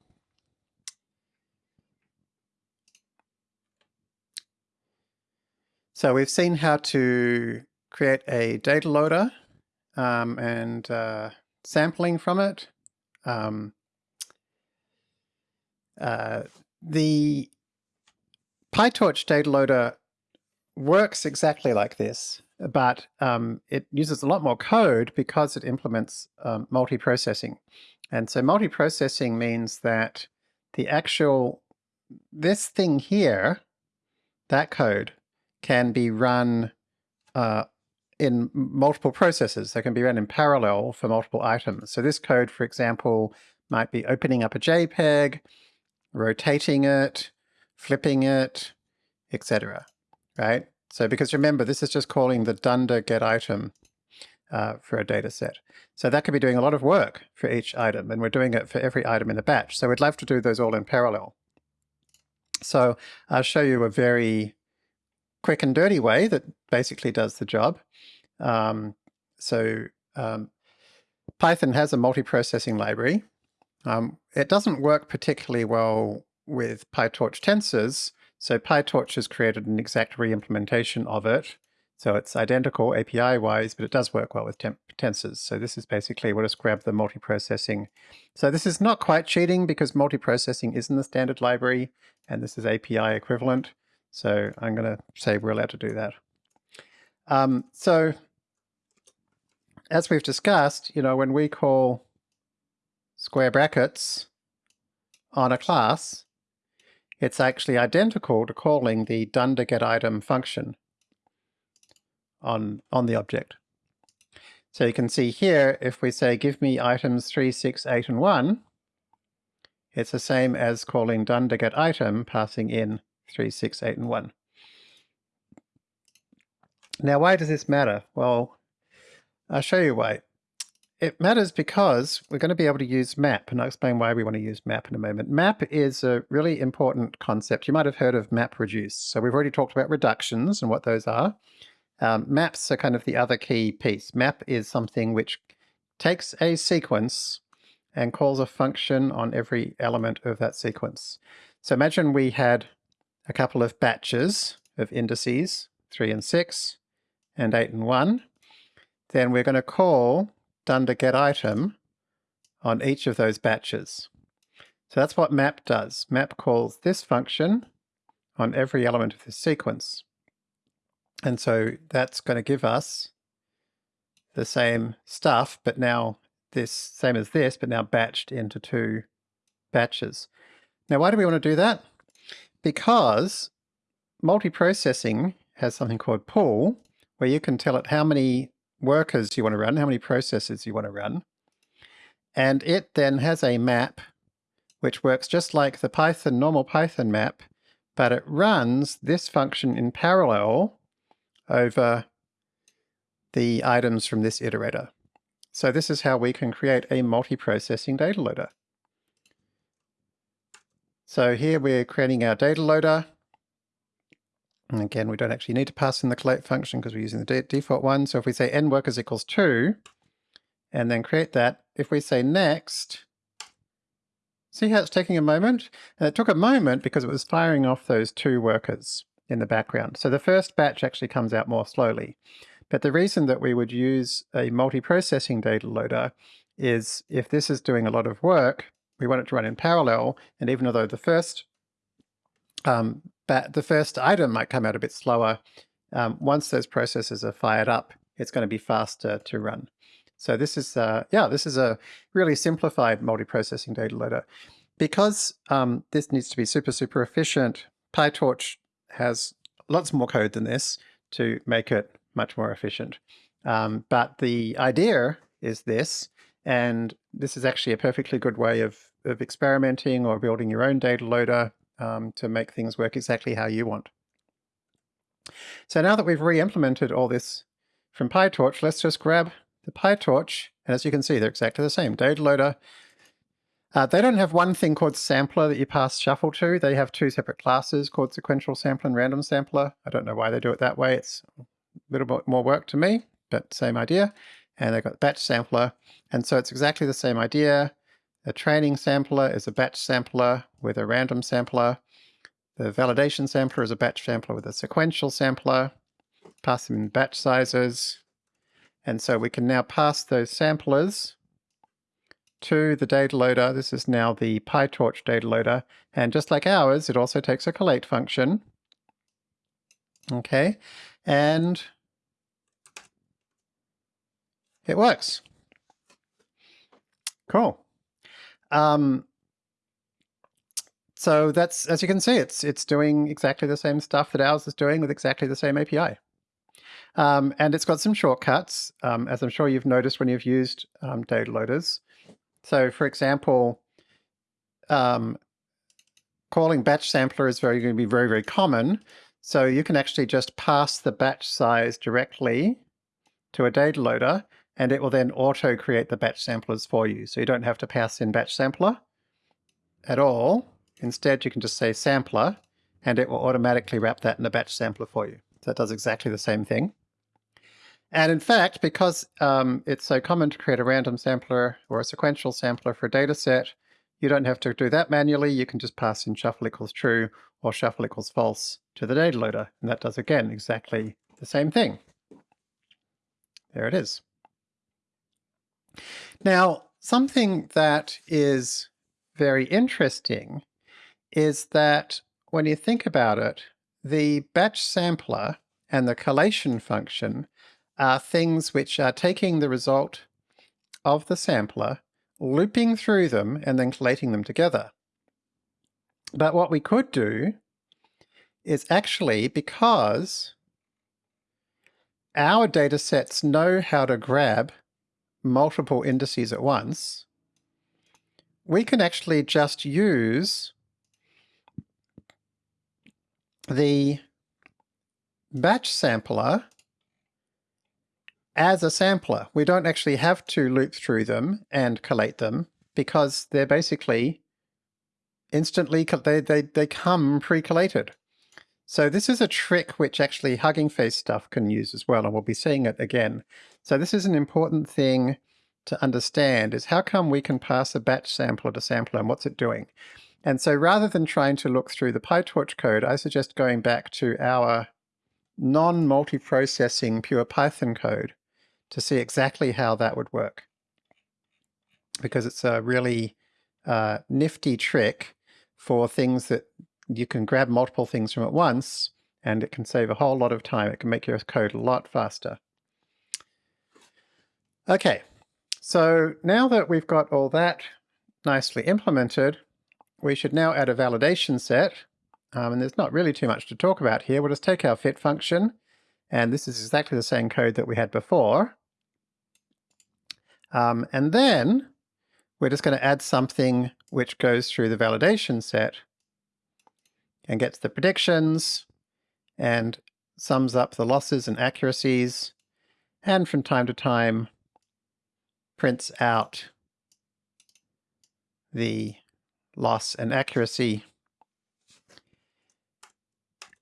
So we've seen how to create a data loader um, and uh, sampling from it. Um, uh, the PyTorch data loader works exactly like this, but um, it uses a lot more code because it implements um, multiprocessing. And so multiprocessing means that the actual, this thing here, that code, can be run uh, in multiple processes. They can be run in parallel for multiple items. So this code, for example, might be opening up a JPEG, rotating it, flipping it, etc. Right? So because remember, this is just calling the dunder get item uh, for a data set. So that could be doing a lot of work for each item, and we're doing it for every item in the batch. So we'd love to do those all in parallel. So I'll show you a very quick and dirty way that basically does the job. Um, so um, Python has a multiprocessing library. Um, it doesn't work particularly well with PyTorch tensors, so PyTorch has created an exact re-implementation of it. So it's identical API-wise, but it does work well with tensors. So this is basically, we'll just grab the multiprocessing. So this is not quite cheating because multiprocessing is in the standard library, and this is API equivalent. So I'm going to say we're allowed to do that. Um, so as we've discussed, you know, when we call square brackets on a class, it's actually identical to calling the dunder get item function on, on the object. So you can see here, if we say give me items 3, 6, 8, and 1, it's the same as calling dunder get item passing in 3, 6, 8, and 1. Now, why does this matter? Well, I'll show you why. It matters because we're going to be able to use map, and I'll explain why we want to use map in a moment. Map is a really important concept. You might have heard of map reduce. So we've already talked about reductions and what those are. Um, maps are kind of the other key piece. Map is something which takes a sequence and calls a function on every element of that sequence. So imagine we had a couple of batches of indices, 3 and 6, and 8 and 1, then we're going to call dunder get item on each of those batches. So that's what map does. Map calls this function on every element of this sequence. And so that's going to give us the same stuff, but now this same as this, but now batched into two batches. Now, why do we want to do that? Because multiprocessing has something called pool, where you can tell it how many workers you want to run, how many processes you want to run. And it then has a map which works just like the Python, normal Python map, but it runs this function in parallel over the items from this iterator. So this is how we can create a multiprocessing data loader. So here we're creating our data loader. And again, we don't actually need to pass in the collate function because we're using the de default one. So if we say n workers equals 2, and then create that, if we say next, See how it's taking a moment? And it took a moment because it was firing off those two workers in the background. So the first batch actually comes out more slowly. But the reason that we would use a multi-processing data loader is if this is doing a lot of work, we want it to run in parallel, and even though the first um, the first item might come out a bit slower, um, once those processes are fired up, it's going to be faster to run. So this is, uh, yeah, this is a really simplified multi-processing data loader. Because um, this needs to be super, super efficient, PyTorch has lots more code than this to make it much more efficient. Um, but the idea is this, and this is actually a perfectly good way of, of experimenting or building your own data loader um, to make things work exactly how you want. So now that we've re-implemented all this from PyTorch, let's just grab the PyTorch, and as you can see, they're exactly the same. Data loader. Uh, they don't have one thing called sampler that you pass shuffle to. They have two separate classes called sequential sampler and random sampler. I don't know why they do it that way. It's a little bit more work to me, but same idea. And they've got batch sampler. And so it's exactly the same idea. A training sampler is a batch sampler with a random sampler. The validation sampler is a batch sampler with a sequential sampler. Pass them in batch sizes. And so we can now pass those samplers to the data loader. This is now the PyTorch data loader. And just like ours, it also takes a collate function. Okay, and it works. Cool. Um, so that's, as you can see, it's it's doing exactly the same stuff that ours is doing with exactly the same API. Um, and it's got some shortcuts, um, as I'm sure you've noticed when you've used um, data loaders. So for example, um, calling batch sampler is very going to be very, very common. So you can actually just pass the batch size directly to a data loader, and it will then auto create the batch samplers for you. So you don't have to pass in batch sampler at all. Instead, you can just say sampler, and it will automatically wrap that in a batch sampler for you. So it does exactly the same thing. And in fact, because um, it's so common to create a random sampler or a sequential sampler for a data set, you don't have to do that manually. You can just pass in shuffle equals true or shuffle equals false to the data loader. And that does, again, exactly the same thing. There it is. Now, something that is very interesting is that when you think about it, the batch sampler and the collation function are things which are taking the result of the sampler, looping through them, and then collating them together. But what we could do is actually, because our data sets know how to grab multiple indices at once, we can actually just use the batch sampler as a sampler. We don't actually have to loop through them and collate them because they're basically instantly, they, they, they come pre-collated. So this is a trick which actually Hugging Face stuff can use as well, and we'll be seeing it again. So this is an important thing to understand, is how come we can pass a batch sampler to sampler and what's it doing? And so rather than trying to look through the PyTorch code, I suggest going back to our non-multiprocessing pure Python code to see exactly how that would work. Because it's a really uh, nifty trick for things that you can grab multiple things from at once and it can save a whole lot of time. It can make your code a lot faster. Okay, so now that we've got all that nicely implemented, we should now add a validation set. Um, and there's not really too much to talk about here. We'll just take our fit function, and this is exactly the same code that we had before. Um, and then we're just going to add something which goes through the validation set and gets the predictions and sums up the losses and accuracies, and from time to time prints out the loss and accuracy.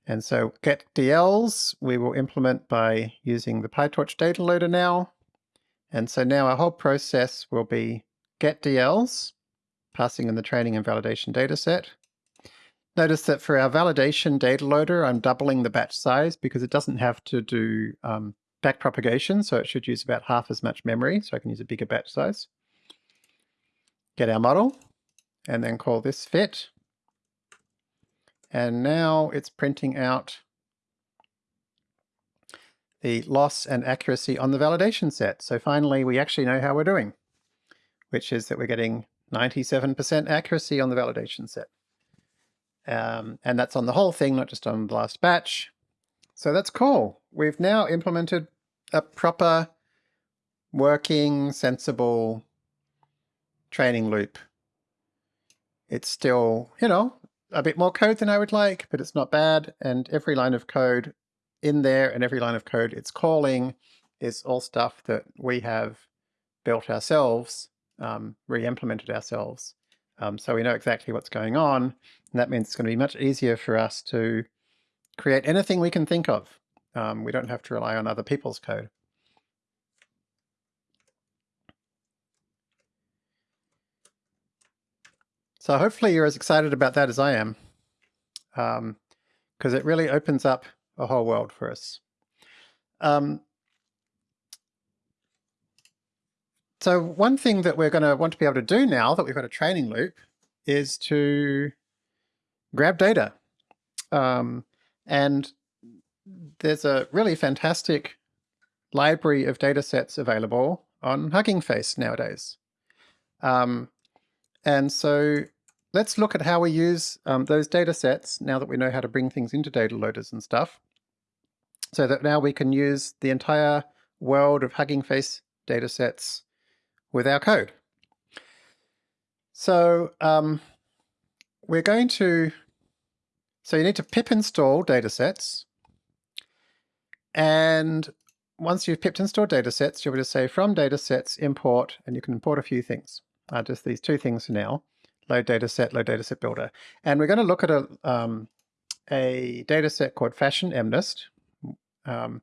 And so get DLs we will implement by using the PyTorch data loader now. And so now our whole process will be get DLs passing in the training and validation data set. Notice that for our validation data loader, I'm doubling the batch size because it doesn't have to do um, backpropagation, so it should use about half as much memory, so I can use a bigger batch size. Get our model, and then call this fit. And now it's printing out the loss and accuracy on the validation set. So finally, we actually know how we're doing, which is that we're getting 97% accuracy on the validation set. Um, and that's on the whole thing, not just on the last batch. So that's cool. We've now implemented a proper, working, sensible training loop. It's still, you know, a bit more code than I would like, but it's not bad. And every line of code in there and every line of code it's calling is all stuff that we have built ourselves, um, re-implemented ourselves. Um, so we know exactly what's going on, and that means it's going to be much easier for us to create anything we can think of. Um, we don't have to rely on other people's code. So hopefully you're as excited about that as I am, because um, it really opens up a whole world for us. Um, so one thing that we're going to want to be able to do now that we've got a training loop is to grab data. Um, and there's a really fantastic library of data sets available on Hugging Face nowadays. Um, and so let's look at how we use um, those data sets now that we know how to bring things into data loaders and stuff. So that now we can use the entire world of Hugging Face data sets with our code. So um, we're going to, so you need to pip install datasets. And once you've pipped install datasets, you'll be able to say from datasets import, and you can import a few things. Uh, just these two things for now, load dataset, load dataset builder. And we're going to look at a, um, a dataset called fashion MNIST. Um,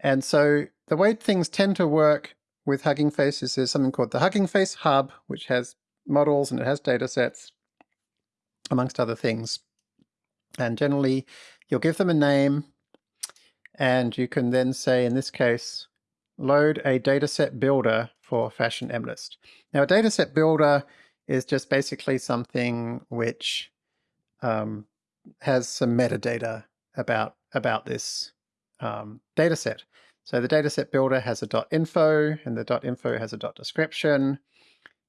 and so the way things tend to work with Hugging Face is there's something called the Hugging Face Hub, which has models and it has data sets, amongst other things. And generally, you'll give them a name, and you can then say, in this case, load a dataset builder for Fashion MNIST. Now, a dataset builder is just basically something which um, has some metadata about, about this um, dataset. So the dataset builder has a .info, and the .info has a .description,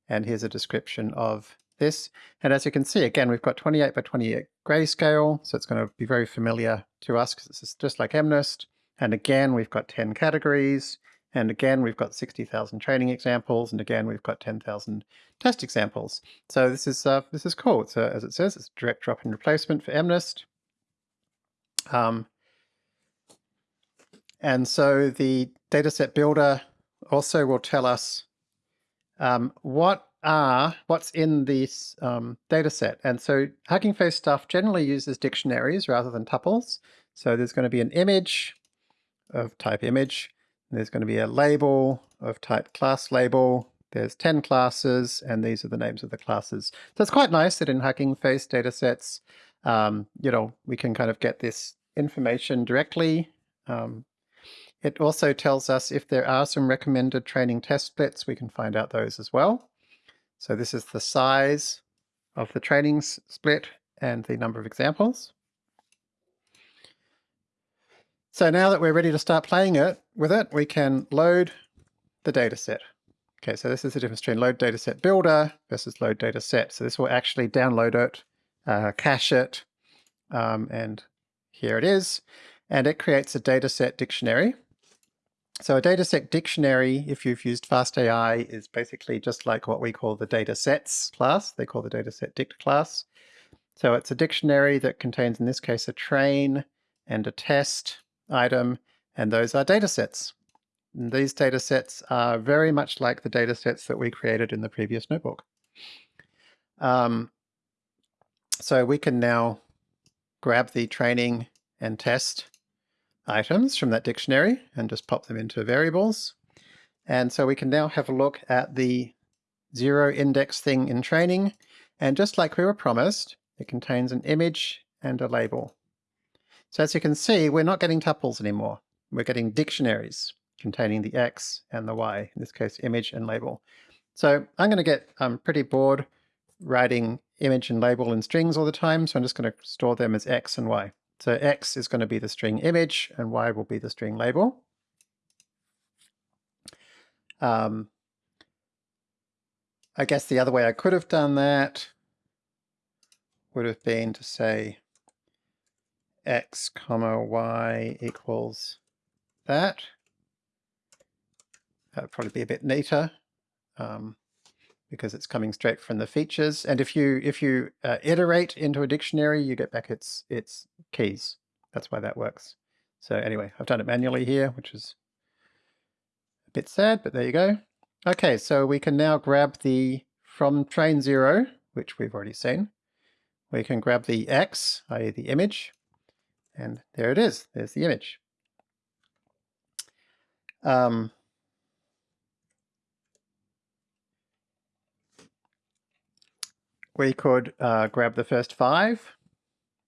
and here's a description of this. And as you can see, again, we've got 28 by 28 grayscale, so it's going to be very familiar to us because it's just like MNIST. And again, we've got 10 categories, and again, we've got 60,000 training examples, and again, we've got 10,000 test examples. So this is uh, this is cool. A, as it says, it's direct drop-in replacement for MNIST. Um, and so the dataset builder also will tell us um, what are, what's in this um, dataset. And so Hugging Face stuff generally uses dictionaries rather than tuples. So there's going to be an image of type image. There's going to be a label of type class label. There's 10 classes, and these are the names of the classes. So it's quite nice that in Hugging Face datasets, um, you know, we can kind of get this information directly um, it also tells us if there are some recommended training test splits, we can find out those as well. So this is the size of the training split and the number of examples. So now that we're ready to start playing it with it, we can load the dataset. Okay, so this is the difference between load dataset builder versus load dataset. So this will actually download it, uh, cache it, um, and here it is. And it creates a dataset dictionary. So a dataset dictionary, if you've used FastAI, is basically just like what we call the datasets class. They call the dataset dict class. So it's a dictionary that contains, in this case, a train and a test item, and those are datasets. And these datasets are very much like the datasets that we created in the previous notebook. Um, so we can now grab the training and test items from that dictionary and just pop them into variables. And so we can now have a look at the zero index thing in training. And just like we were promised, it contains an image and a label. So as you can see, we're not getting tuples anymore. We're getting dictionaries containing the X and the Y, in this case, image and label. So I'm going to get um, pretty bored writing image and label in strings all the time, so I'm just going to store them as X and Y. So X is going to be the string image and Y will be the string label. Um, I guess the other way I could have done that would have been to say x comma y equals that. That would probably be a bit neater um, because it's coming straight from the features. And if you if you uh, iterate into a dictionary, you get back its its keys. That's why that works. So anyway, I've done it manually here, which is a bit sad, but there you go. Okay, so we can now grab the from train zero, which we've already seen. We can grab the X, i.e. the image, and there it is. There's the image. Um, we could uh, grab the first five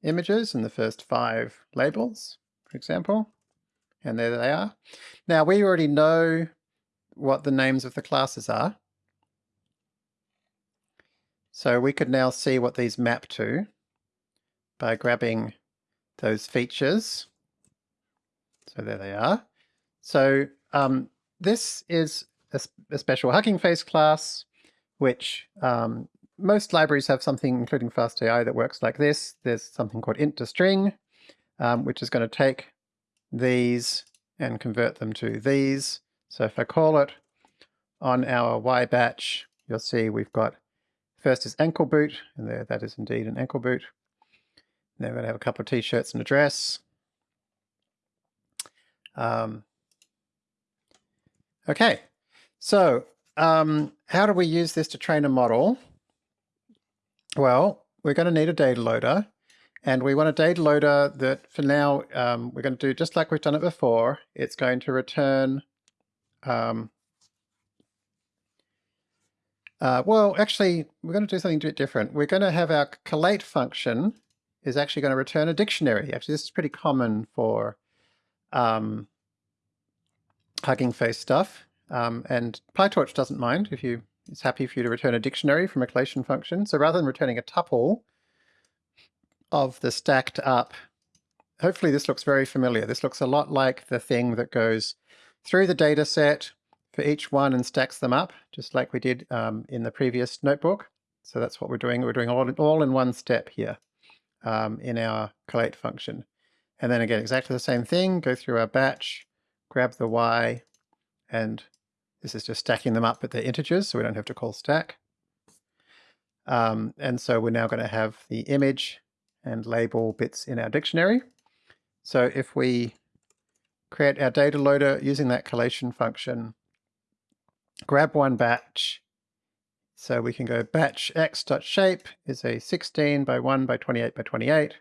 images and the first five labels, for example, and there they are. Now we already know what the names of the classes are. So we could now see what these map to by grabbing those features. So there they are. So um, this is a, a, special Hugging Face class, which um, most libraries have something, including FastAI, that works like this. There's something called int to string, um, which is going to take these and convert them to these. So if I call it on our Y batch, you'll see we've got first is ankle boot, and there that is indeed an ankle boot. Then we're going to have a couple of t-shirts and a dress. Um, okay, so um, how do we use this to train a model? Well, we're going to need a data loader. And we want a data loader that for now, um, we're going to do just like we've done it before. It's going to return, um, uh, well, actually, we're going to do something a bit different. We're going to have our collate function is actually going to return a dictionary. Actually, this is pretty common for um, Hugging Face stuff. Um, and PyTorch doesn't mind if you, it's happy for you to return a dictionary from a collation function. So rather than returning a tuple of the stacked up, hopefully this looks very familiar. This looks a lot like the thing that goes through the data set for each one and stacks them up, just like we did um, in the previous notebook. So that's what we're doing. We're doing all, all in one step here um, in our collate function. And then again, exactly the same thing, go through our batch, grab the y, and this is just stacking them up at the integers, so we don't have to call stack. Um, and so we're now going to have the image and label bits in our dictionary. So if we create our data loader using that collation function, grab one batch, so we can go batch x.shape is a 16 by 1 by 28 by 28.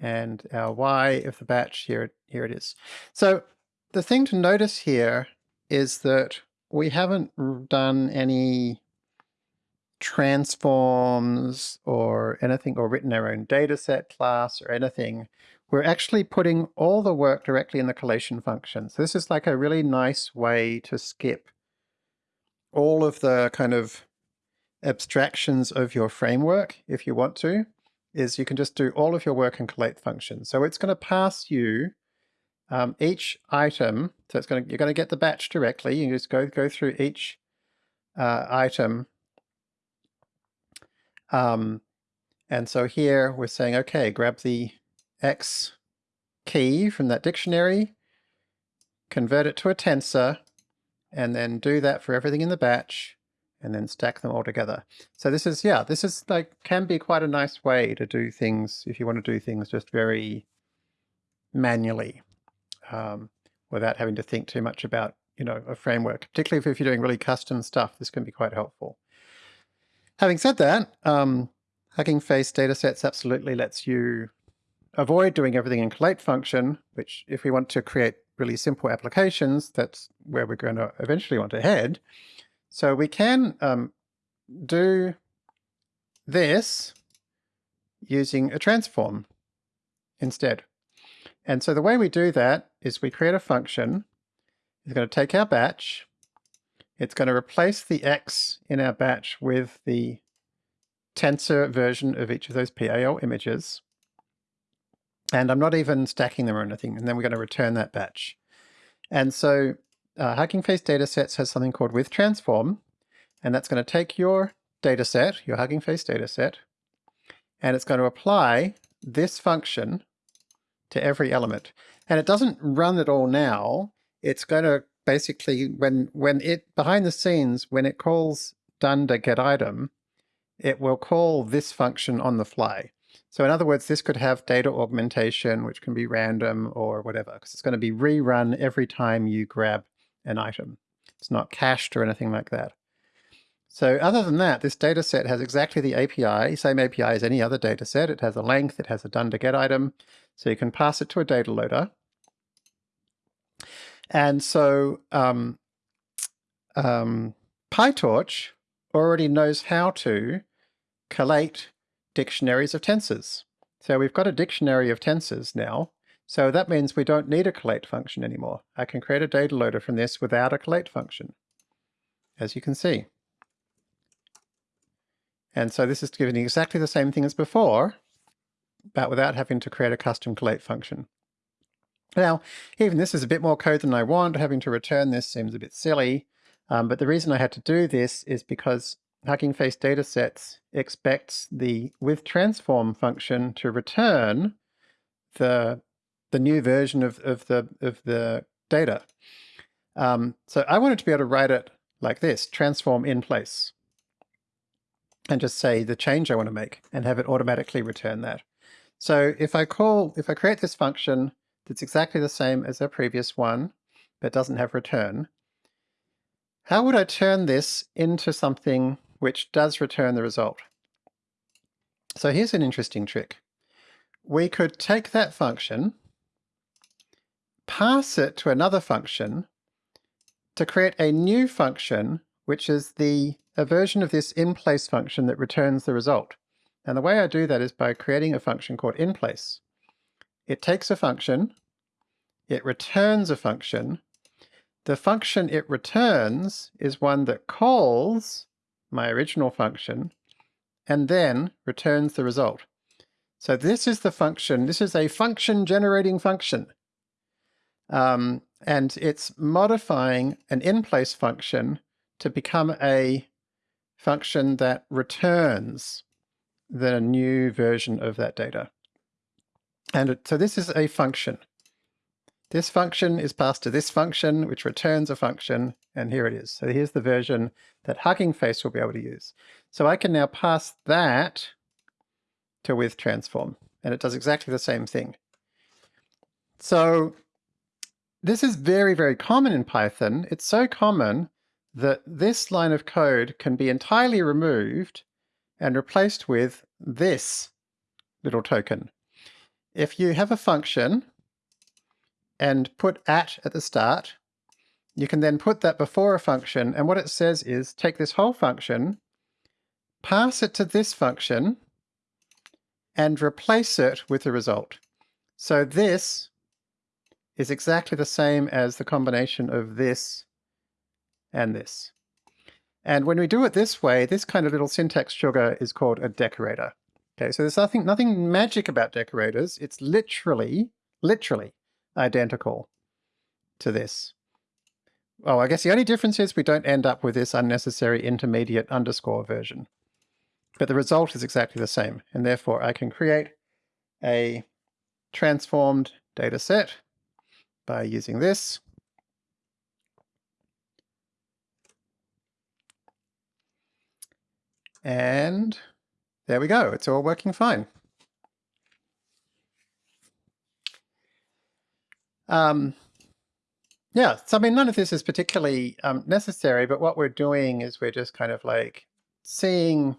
And our y of the batch, here, here it is. So the thing to notice here is that we haven't done any transforms or anything, or written our own dataset class or anything. We're actually putting all the work directly in the collation function. So this is like a really nice way to skip all of the kind of abstractions of your framework, if you want to, is you can just do all of your work in collate function. So it's going to pass you um, each item. So it's going to, you're going to get the batch directly. You just go, go through each uh, item. Um, and so here we're saying, okay, grab the X key from that dictionary, convert it to a tensor, and then do that for everything in the batch and then stack them all together. So this is, yeah, this is like, can be quite a nice way to do things if you want to do things just very manually um, without having to think too much about, you know, a framework, particularly if you're doing really custom stuff, this can be quite helpful. Having said that, um, Hugging Face datasets absolutely lets you avoid doing everything in collate function, which if we want to create really simple applications, that's where we're going to eventually want to head. So we can um, do this using a transform instead. And so the way we do that is we create a function. It's going to take our batch. It's going to replace the x in our batch with the tensor version of each of those PIL images. And I'm not even stacking them or anything. And then we're going to return that batch. And so uh, Hugging Face datasets has something called with transform. And that's going to take your dataset, your Hugging Face dataset, and it's going to apply this function to every element. And it doesn't run it all now. It's going to basically, when, when it, behind the scenes, when it calls dunder get item, it will call this function on the fly. So in other words, this could have data augmentation, which can be random or whatever, because it's going to be rerun every time you grab an item. It's not cached or anything like that. So other than that, this data set has exactly the API, same API as any other data set. It has a length, it has a dunder get item, so you can pass it to a data loader. And so um, um, PyTorch already knows how to collate dictionaries of tensors. So we've got a dictionary of tensors now. So that means we don't need a collate function anymore. I can create a data loader from this without a collate function, as you can see. And so this is giving exactly the same thing as before, but without having to create a custom collate function. Now, even this is a bit more code than I want. Having to return this seems a bit silly. Um, but the reason I had to do this is because Hugging Face datasets expects the with transform function to return the the new version of, of the of the data. Um, so I wanted to be able to write it like this, transform in place and just say the change I want to make and have it automatically return that. So if I call, if I create this function that's exactly the same as our previous one, but doesn't have return, how would I turn this into something which does return the result? So here's an interesting trick. We could take that function, pass it to another function to create a new function, which is the a version of this in-place function that returns the result. And the way I do that is by creating a function called in-place. It takes a function, it returns a function. The function it returns is one that calls my original function and then returns the result. So this is the function, this is a function generating function. Um, and it's modifying an in-place function to become a function that returns the new version of that data. And so this is a function. This function is passed to this function, which returns a function, and here it is. So here's the version that Hugging Face will be able to use. So I can now pass that to with transform, and it does exactly the same thing. So this is very, very common in Python. It's so common that this line of code can be entirely removed and replaced with this little token. If you have a function and put at at the start, you can then put that before a function, and what it says is take this whole function, pass it to this function, and replace it with the result. So this is exactly the same as the combination of this and this. And when we do it this way, this kind of little syntax sugar is called a decorator. Okay, so there's nothing, nothing magic about decorators. It's literally, literally identical to this. Oh, I guess the only difference is we don't end up with this unnecessary intermediate underscore version. But the result is exactly the same, and therefore I can create a transformed data set by using this. And there we go, it's all working fine. Um, yeah, so I mean, none of this is particularly um, necessary, but what we're doing is we're just kind of like seeing,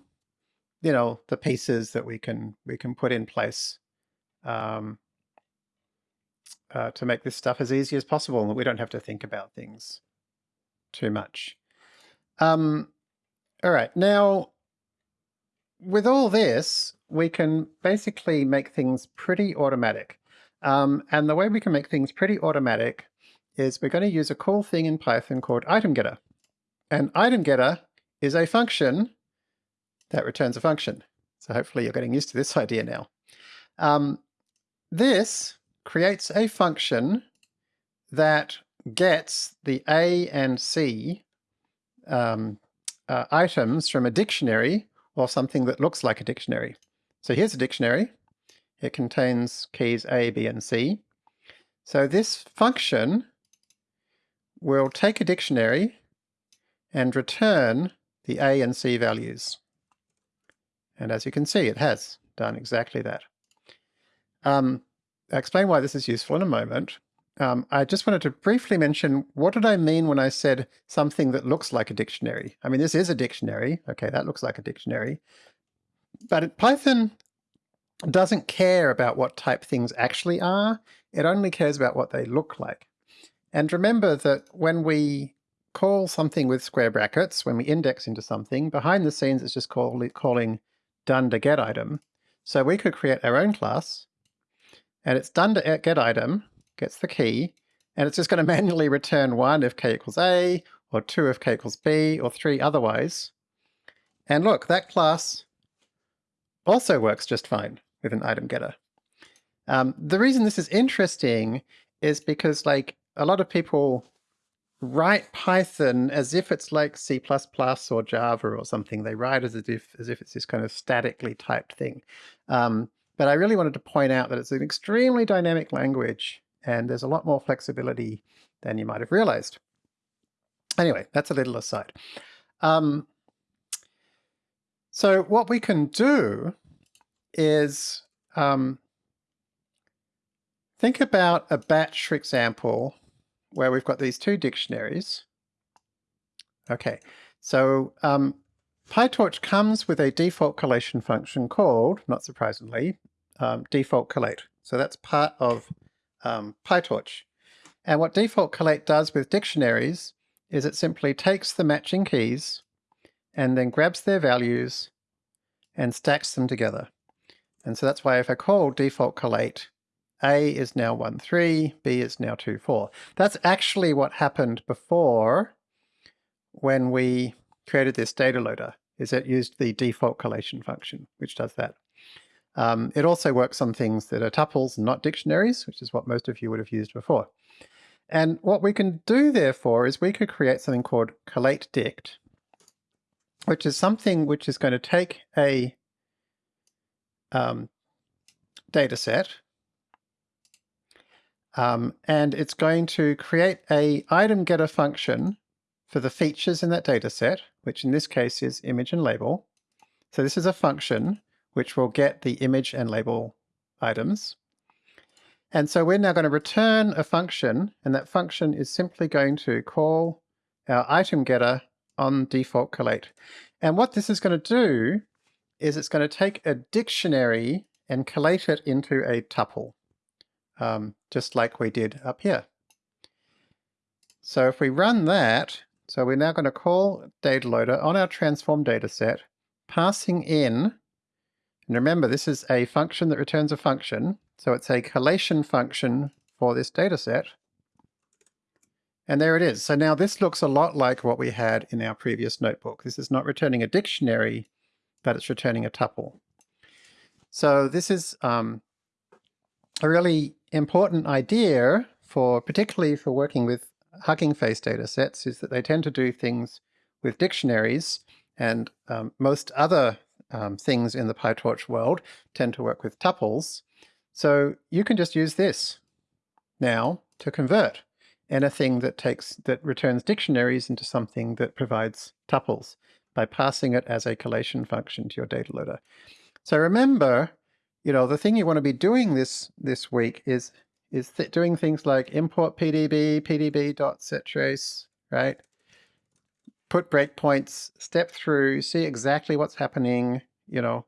you know, the pieces that we can we can put in place um, uh, to make this stuff as easy as possible, and we don't have to think about things too much. Um, all right, now with all this, we can basically make things pretty automatic. Um, and the way we can make things pretty automatic is we're going to use a cool thing in Python called item getter. And item getter is a function that returns a function. So hopefully you're getting used to this idea now. Um, this creates a function that gets the A and C um, uh, items from a dictionary or something that looks like a dictionary. So here's a dictionary. It contains keys A, B, and C. So this function will take a dictionary and return the A and C values. And as you can see, it has done exactly that. Um, I'll explain why this is useful in a moment. Um, I just wanted to briefly mention, what did I mean when I said something that looks like a dictionary? I mean, this is a dictionary. Okay, that looks like a dictionary. But Python doesn't care about what type things actually are. It only cares about what they look like. And remember that when we call something with square brackets, when we index into something, behind the scenes it's just call, calling dunder get item. So we could create our own class, and it's dunder get item, gets the key, and it's just going to manually return 1 if k equals a, or 2 if k equals b, or 3 otherwise. And look, that class also works just fine with an item getter. Um, the reason this is interesting is because like a lot of people write Python as if it's like C++ or Java or something. They write as if, as if it's this kind of statically typed thing. Um, but I really wanted to point out that it's an extremely dynamic language and there's a lot more flexibility than you might have realized. Anyway, that's a little aside. Um, so what we can do is um, think about a batch for example where we've got these two dictionaries. Okay, so um, PyTorch comes with a default collation function called, not surprisingly, um, default collate. So that's part of um, PyTorch. And what default collate does with dictionaries is it simply takes the matching keys and then grabs their values and stacks them together. And so that's why if I call default collate, A is now 1, 3, B is now 2, 4. That's actually what happened before when we created this data loader, is it used the default collation function, which does that. Um, it also works on things that are tuples, not dictionaries, which is what most of you would have used before. And what we can do, therefore, is we could create something called collate dict, which is something which is going to take a um, data set, um, and it's going to create a item getter function for the features in that data set, which in this case is image and label. So this is a function which will get the image and label items. And so we're now going to return a function, and that function is simply going to call our item getter on default collate. And what this is going to do is it's going to take a dictionary and collate it into a tuple, um, just like we did up here. So if we run that, so we're now going to call data loader on our transform data set, passing in, and remember this is a function that returns a function, so it's a collation function for this data set. And there it is. So now this looks a lot like what we had in our previous notebook. This is not returning a dictionary, but it's returning a tuple. So this is um, a really important idea for, particularly for working with Hugging Face data sets, is that they tend to do things with dictionaries, and um, most other um, things in the PyTorch world tend to work with tuples. So you can just use this now to convert anything that takes that returns dictionaries into something that provides tuples by passing it as a collation function to your data loader. So remember, you know, the thing you want to be doing this this week is is th doing things like import pdb, pdb.settrace, right? Put breakpoints, step through, see exactly what's happening, you know,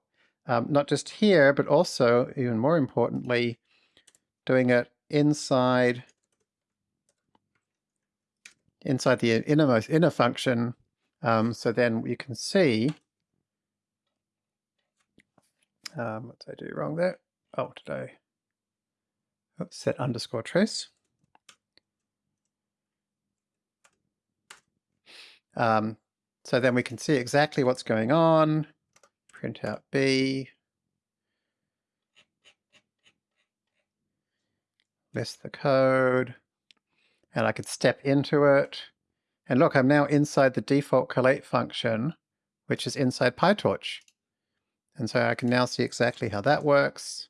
um, not just here, but also, even more importantly, doing it inside inside the innermost inner function um, so then you can see Um, what did I do wrong there? Oh, did I oops, set underscore trace? Um, so then we can see exactly what's going on. Print out B. List the code. And I could step into it. And look, I'm now inside the default collate function, which is inside PyTorch. And so I can now see exactly how that works.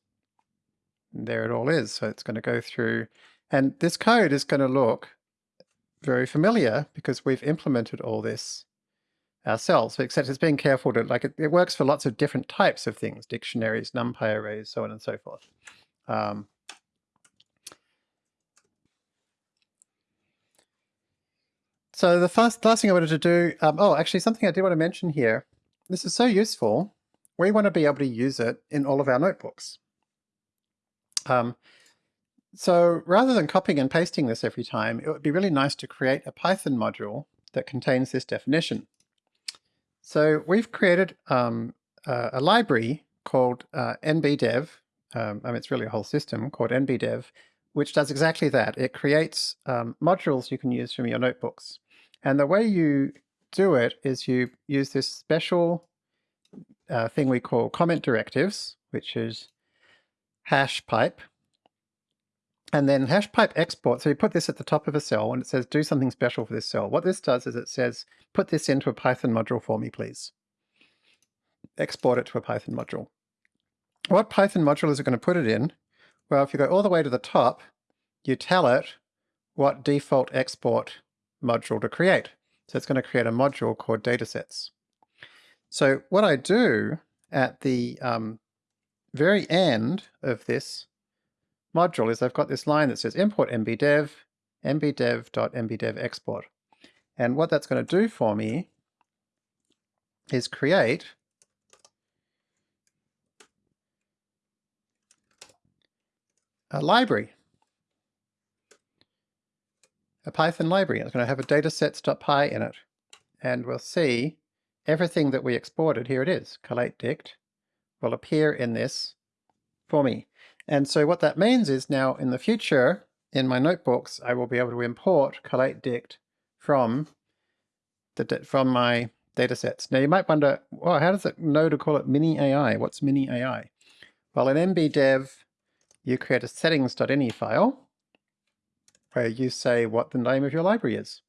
And there it all is. So it's going to go through, and this code is going to look very familiar because we've implemented all this ourselves, except it's being careful to, like, it, it works for lots of different types of things, dictionaries, NumPy arrays, so on and so forth. Um, so the first last thing I wanted to do, um, oh, actually something I did want to mention here. This is so useful. We want to be able to use it in all of our notebooks. Um, so rather than copying and pasting this every time, it would be really nice to create a Python module that contains this definition. So we've created um, uh, a library called uh, nbdev, um, I mean it's really a whole system called nbdev, which does exactly that. It creates um, modules you can use from your notebooks. And the way you do it is you use this special uh, thing we call comment directives, which is hash pipe, and then hash pipe export. So you put this at the top of a cell and it says do something special for this cell. What this does is it says put this into a Python module for me, please. Export it to a Python module. What Python module is it going to put it in? Well, if you go all the way to the top, you tell it what default export module to create. So it's going to create a module called datasets. So what I do at the um, very end of this module is I've got this line that says import nbdev, nbdev.mbdev export. And what that's going to do for me is create a library, a Python library. It's going to have a datasets.py in it. And we'll see everything that we exported, here it is, collate dict, will appear in this for me. And so what that means is now in the future, in my notebooks, I will be able to import collate dict from the from my datasets. Now you might wonder, well, how does it know to call it mini AI? What's mini AI? Well, in nbdev, you create a settings.ini file where you say what the name of your library is.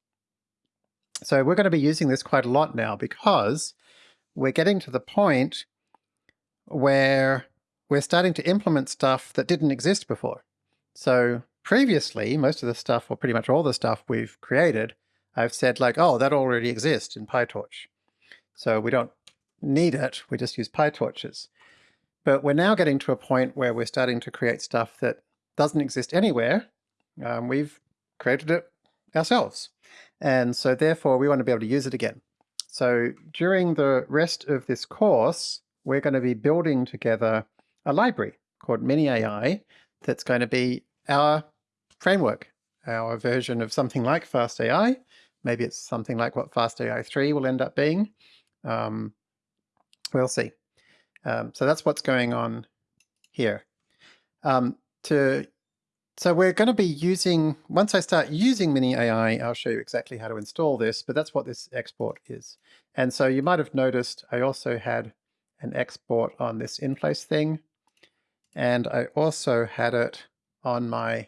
So we're going to be using this quite a lot now because we're getting to the point where we're starting to implement stuff that didn't exist before. So previously, most of the stuff, or pretty much all the stuff we've created, I've said like, oh, that already exists in PyTorch. So we don't need it, we just use PyTorches. But we're now getting to a point where we're starting to create stuff that doesn't exist anywhere. Um, we've created it ourselves. And so therefore we want to be able to use it again. So during the rest of this course, we're going to be building together a library called Mini AI that's going to be our framework, our version of something like FastAI. Maybe it's something like what FastAI 3 will end up being. Um, we'll see. Um, so that's what's going on here. Um, to so we're going to be using, once I start using Mini AI, I'll show you exactly how to install this, but that's what this export is. And so you might have noticed I also had an export on this in-place thing. And I also had it on my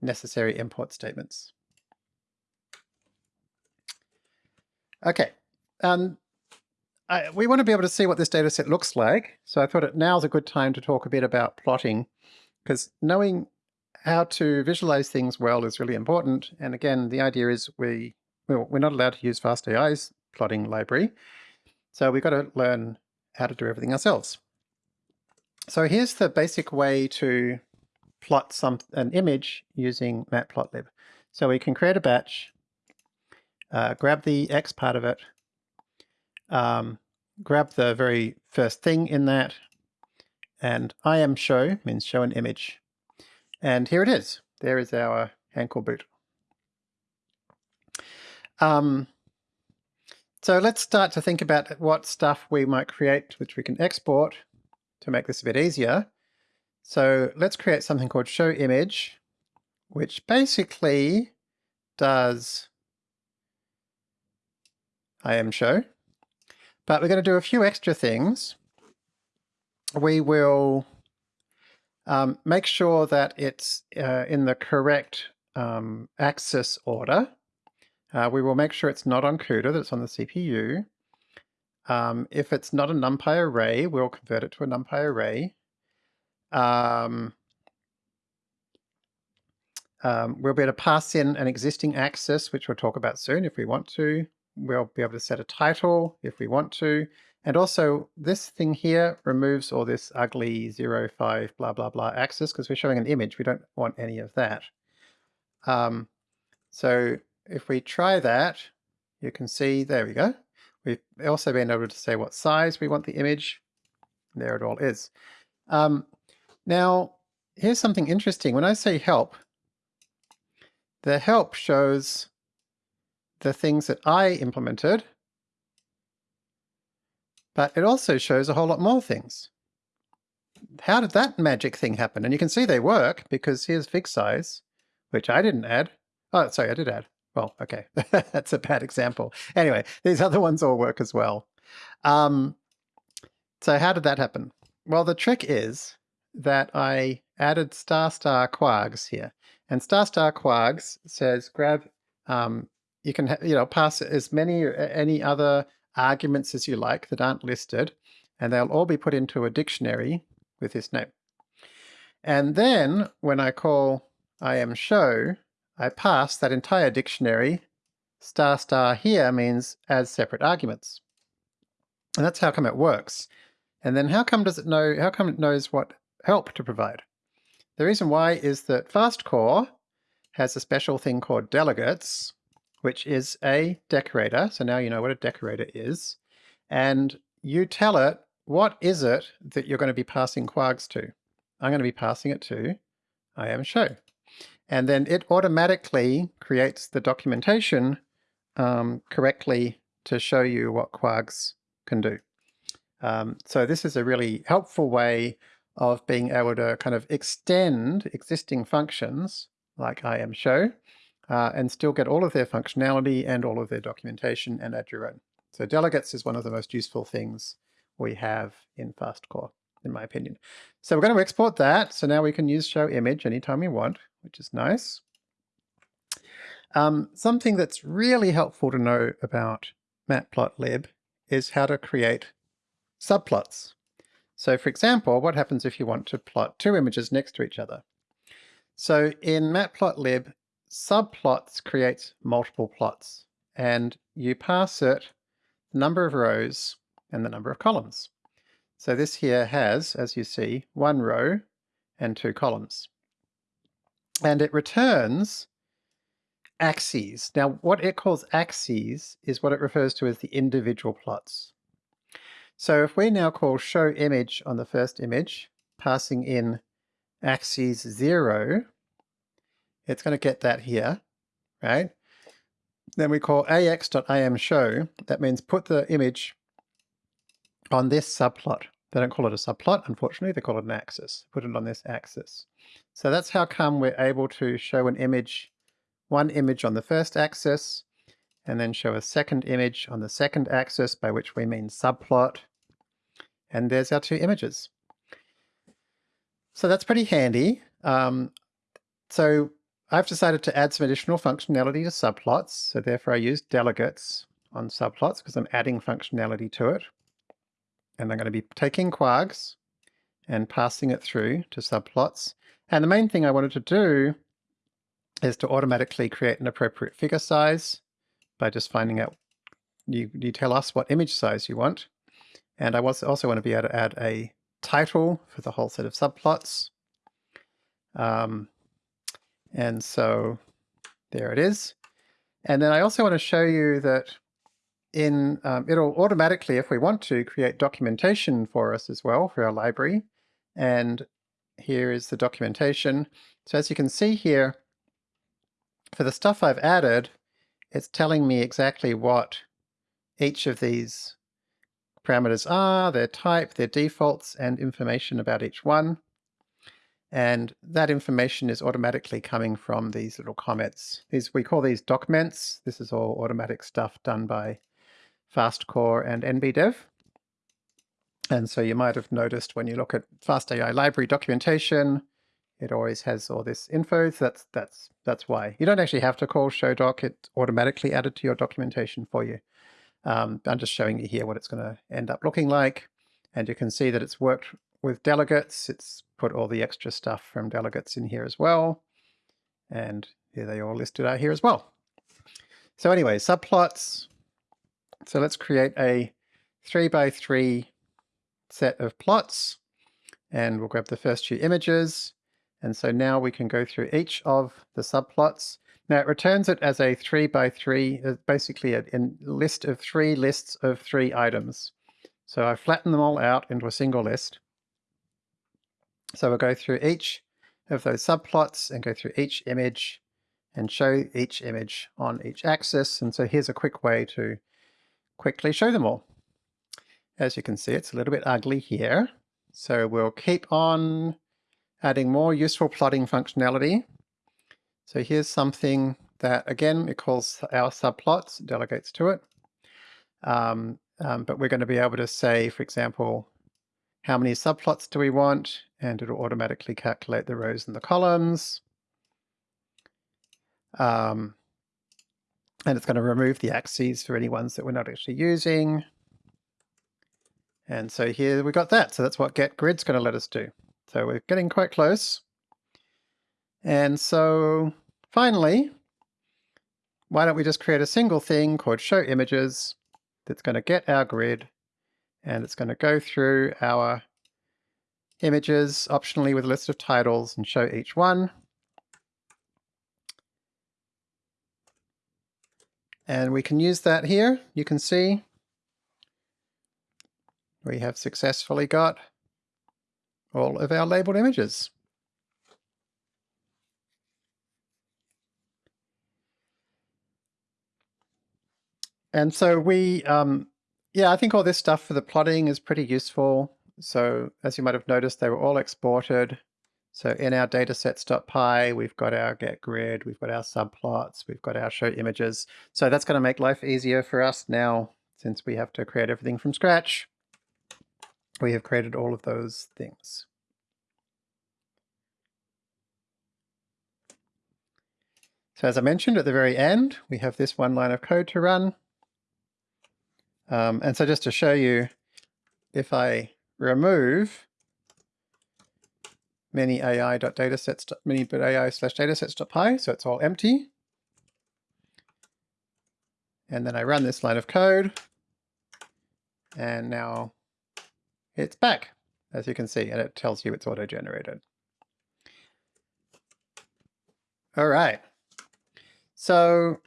necessary import statements. Okay, um, I, we want to be able to see what this data set looks like. So I thought it now's a good time to talk a bit about plotting, because knowing how to visualize things well is really important. And again, the idea is we, well, we're not allowed to use FastAI's plotting library. So we've got to learn how to do everything ourselves. So here's the basic way to plot some an image using matplotlib. So we can create a batch, uh, grab the X part of it, um, grab the very first thing in that, and imShow means show an image. And here it is. There is our ankle boot. Um, so let's start to think about what stuff we might create which we can export to make this a bit easier. So let's create something called show image, which basically does IM show. But we're going to do a few extra things. We will um, make sure that it's uh, in the correct um, axis order. Uh, we will make sure it's not on CUDA, that it's on the CPU. Um, if it's not a NumPy array, we'll convert it to a NumPy array. Um, um, we'll be able to pass in an existing axis, which we'll talk about soon if we want to. We'll be able to set a title if we want to. And also this thing here removes all this ugly 0, 5, blah, blah, blah axis because we're showing an image. We don't want any of that. Um, so if we try that, you can see, there we go. We've also been able to say what size we want the image. There it all is. Um, now, here's something interesting. When I say help, the help shows the things that I implemented, but it also shows a whole lot more things. How did that magic thing happen? And you can see they work because here's fig size, which I didn't add. Oh, sorry, I did add. Well, okay, that's a bad example. Anyway, these other ones all work as well. Um, so how did that happen? Well, the trick is that I added star star kwargs here. And star star kwargs says grab, um, you can you know pass as many any other arguments as you like that aren't listed, and they'll all be put into a dictionary with this name. And then when I call I am show, I pass that entire dictionary, star star here means as separate arguments. And that's how come it works. And then how come does it know, how come it knows what help to provide? The reason why is that FastCore has a special thing called delegates, which is a decorator. So now you know what a decorator is. And you tell it, what is it that you're going to be passing kwargs to? I'm going to be passing it to I am show and then it automatically creates the documentation um, correctly to show you what Kwargs can do. Um, so this is a really helpful way of being able to kind of extend existing functions like IM show uh, and still get all of their functionality and all of their documentation and add your own. So delegates is one of the most useful things we have in FastCore, in my opinion. So we're going to export that. So now we can use show image anytime we want which is nice. Um, something that's really helpful to know about matplotlib is how to create subplots. So for example, what happens if you want to plot two images next to each other? So in matplotlib, subplots creates multiple plots, and you pass it the number of rows and the number of columns. So this here has, as you see, one row and two columns and it returns axes. Now, what it calls axes is what it refers to as the individual plots. So if we now call show image on the first image, passing in axes 0, it's going to get that here, right? Then we call ax.im show, that means put the image on this subplot. They don't call it a subplot, unfortunately, they call it an axis. Put it on this axis. So that's how come we're able to show an image, one image on the first axis, and then show a second image on the second axis, by which we mean subplot. And there's our two images. So that's pretty handy. Um, so I've decided to add some additional functionality to subplots. So therefore I use delegates on subplots because I'm adding functionality to it. And I'm going to be taking kwargs and passing it through to subplots. And the main thing I wanted to do is to automatically create an appropriate figure size by just finding out, you, you tell us what image size you want. And I also want to be able to add a title for the whole set of subplots. Um, and so there it is. And then I also want to show you that in um, it'll automatically, if we want to, create documentation for us as well for our library. And here is the documentation. So as you can see here, for the stuff I've added, it's telling me exactly what each of these parameters are, their type, their defaults, and information about each one. And that information is automatically coming from these little comments. These We call these docments. This is all automatic stuff done by FastCore and NBDev. And so you might have noticed when you look at FastAI library documentation, it always has all this info. So that's that's that's why. You don't actually have to call show doc. It automatically added to your documentation for you. Um, I'm just showing you here what it's going to end up looking like. And you can see that it's worked with delegates. It's put all the extra stuff from delegates in here as well. And here they all listed out here as well. So anyway, subplots. So let's create a three by three set of plots and we'll grab the first few images. And so now we can go through each of the subplots. Now it returns it as a three by three, uh, basically a, a list of three lists of three items. So I flatten them all out into a single list. So we'll go through each of those subplots and go through each image and show each image on each axis. And so here's a quick way to quickly show them all. As you can see, it's a little bit ugly here. So we'll keep on adding more useful plotting functionality. So here's something that, again, it calls our subplots, delegates to it. Um, um, but we're going to be able to say, for example, how many subplots do we want? And it'll automatically calculate the rows and the columns. Um, and it's going to remove the axes for any ones that we're not actually using. And so here we got that. So that's what get grid's going to let us do. So we're getting quite close. And so finally, why don't we just create a single thing called show images that's going to get our grid and it's going to go through our images optionally with a list of titles and show each one. And we can use that here. You can see we have successfully got all of our labeled images. And so we, um, yeah, I think all this stuff for the plotting is pretty useful. So as you might have noticed, they were all exported. So in our datasets.py, we've got our get grid, we've got our subplots, we've got our show images. So that's going to make life easier for us now since we have to create everything from scratch we have created all of those things. So as I mentioned at the very end, we have this one line of code to run. Um, and so just to show you, if I remove mini AI.datasets, slash datasets.py, so it's all empty. And then I run this line of code. And now it's back, as you can see, and it tells you it's auto-generated. All right. So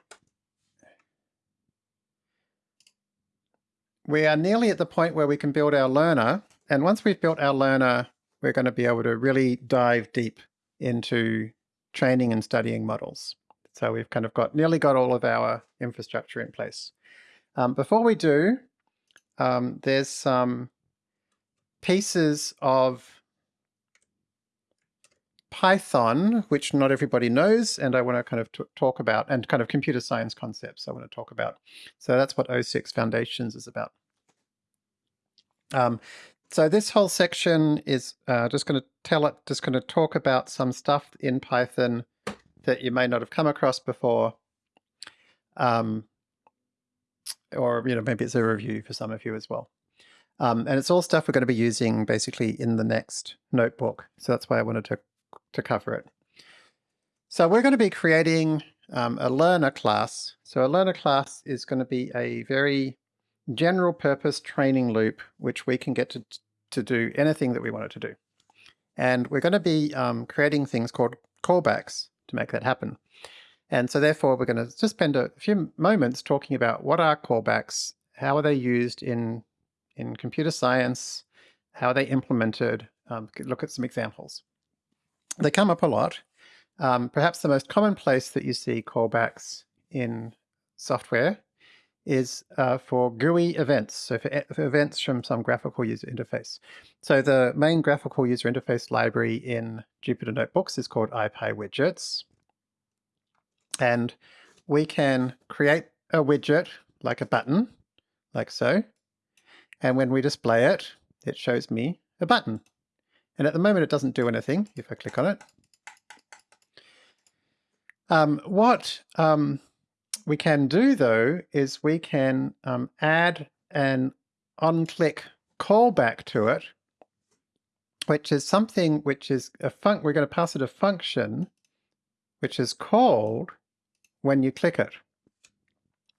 we are nearly at the point where we can build our learner. And once we've built our learner, we're going to be able to really dive deep into training and studying models. So we've kind of got nearly got all of our infrastructure in place. Um, before we do, um, there's some pieces of Python, which not everybody knows, and I want to kind of talk about, and kind of computer science concepts I want to talk about. So that's what O6 Foundations is about. Um, so this whole section is uh, just going to tell it, just going to talk about some stuff in Python that you may not have come across before. Um, or, you know, maybe it's a review for some of you as well. Um, and it's all stuff we're going to be using basically in the next notebook. So that's why I wanted to, to cover it. So we're going to be creating um, a learner class. So a learner class is going to be a very general purpose training loop, which we can get to, to do anything that we want it to do. And we're going to be um, creating things called callbacks to make that happen. And so therefore we're going to just spend a few moments talking about what are callbacks, how are they used in in computer science, how are they implemented, um, look at some examples. They come up a lot. Um, perhaps the most common place that you see callbacks in software is uh, for GUI events, so for, for, events from some graphical user interface. So the main graphical user interface library in Jupyter Notebooks is called IPyWidgets. And we can create a widget like a button, like so. And when we display it, it shows me a button. And at the moment it doesn't do anything if I click on it. Um, what um, we can do though is we can um, add an on-click callback to it, which is something which is a func. We're going to pass it a function which is called when you click it.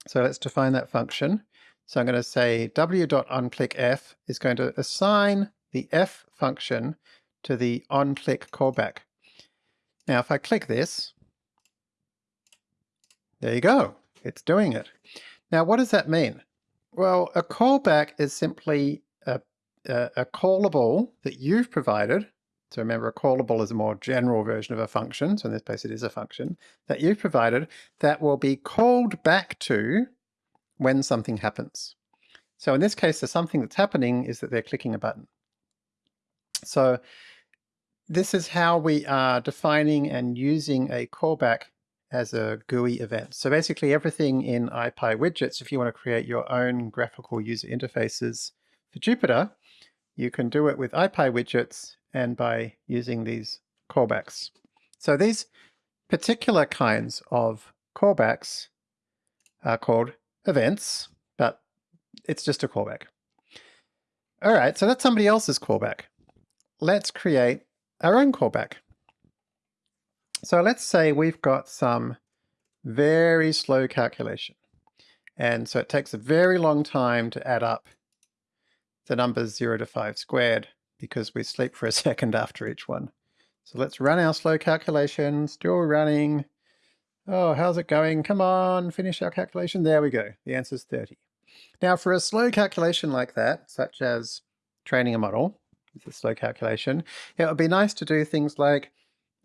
So let's define that function. So I'm going to say w.onClickF is going to assign the f function to the onClick callback. Now if I click this, there you go. It's doing it. Now, what does that mean? Well, a callback is simply a, a, a callable that you've provided. So remember, a callable is a more general version of a function. So in this case, it is a function that you've provided that will be called back to when something happens. So in this case, the something that's happening is that they're clicking a button. So this is how we are defining and using a callback as a GUI event. So basically everything in IPyWidgets, if you want to create your own graphical user interfaces for Jupyter, you can do it with IPyWidgets and by using these callbacks. So these particular kinds of callbacks are called events, but it's just a callback. All right, so that's somebody else's callback. Let's create our own callback. So let's say we've got some very slow calculation. And so it takes a very long time to add up the numbers 0 to 5 squared because we sleep for a second after each one. So let's run our slow calculation, still running. Oh, how's it going? Come on, finish our calculation. There we go. The answer is 30. Now for a slow calculation like that, such as training a model, it's a slow calculation, it would be nice to do things like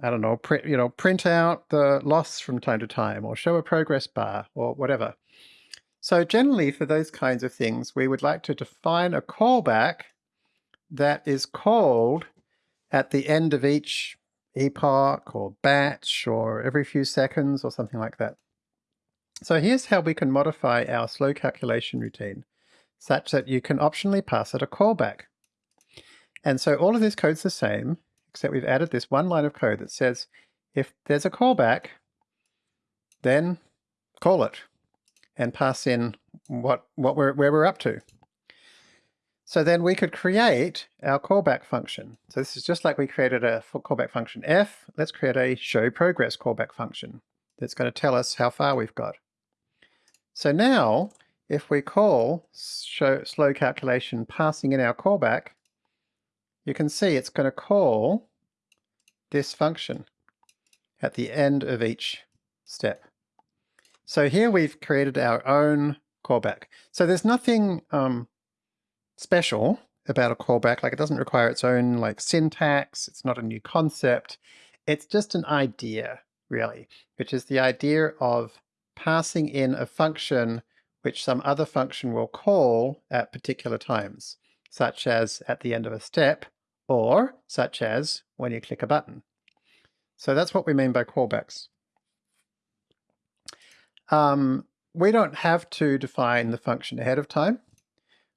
I don't know, print, you know, print out the loss from time to time or show a progress bar or whatever. So generally for those kinds of things, we would like to define a callback that is called at the end of each epoch or batch or every few seconds or something like that. So here's how we can modify our slow calculation routine such that you can optionally pass it a callback. And so all of this code's the same, except we've added this one line of code that says if there's a callback, then call it and pass in what, what we're, where we're up to. So then we could create our callback function. So this is just like we created a callback function f. Let's create a show progress callback function that's going to tell us how far we've got. So now if we call show slow calculation passing in our callback, you can see it's going to call this function at the end of each step. So here we've created our own callback. So there's nothing um, special about a callback, like it doesn't require its own like syntax, it's not a new concept, it's just an idea, really, which is the idea of passing in a function which some other function will call at particular times, such as at the end of a step, or such as when you click a button. So that's what we mean by callbacks. Um, we don't have to define the function ahead of time.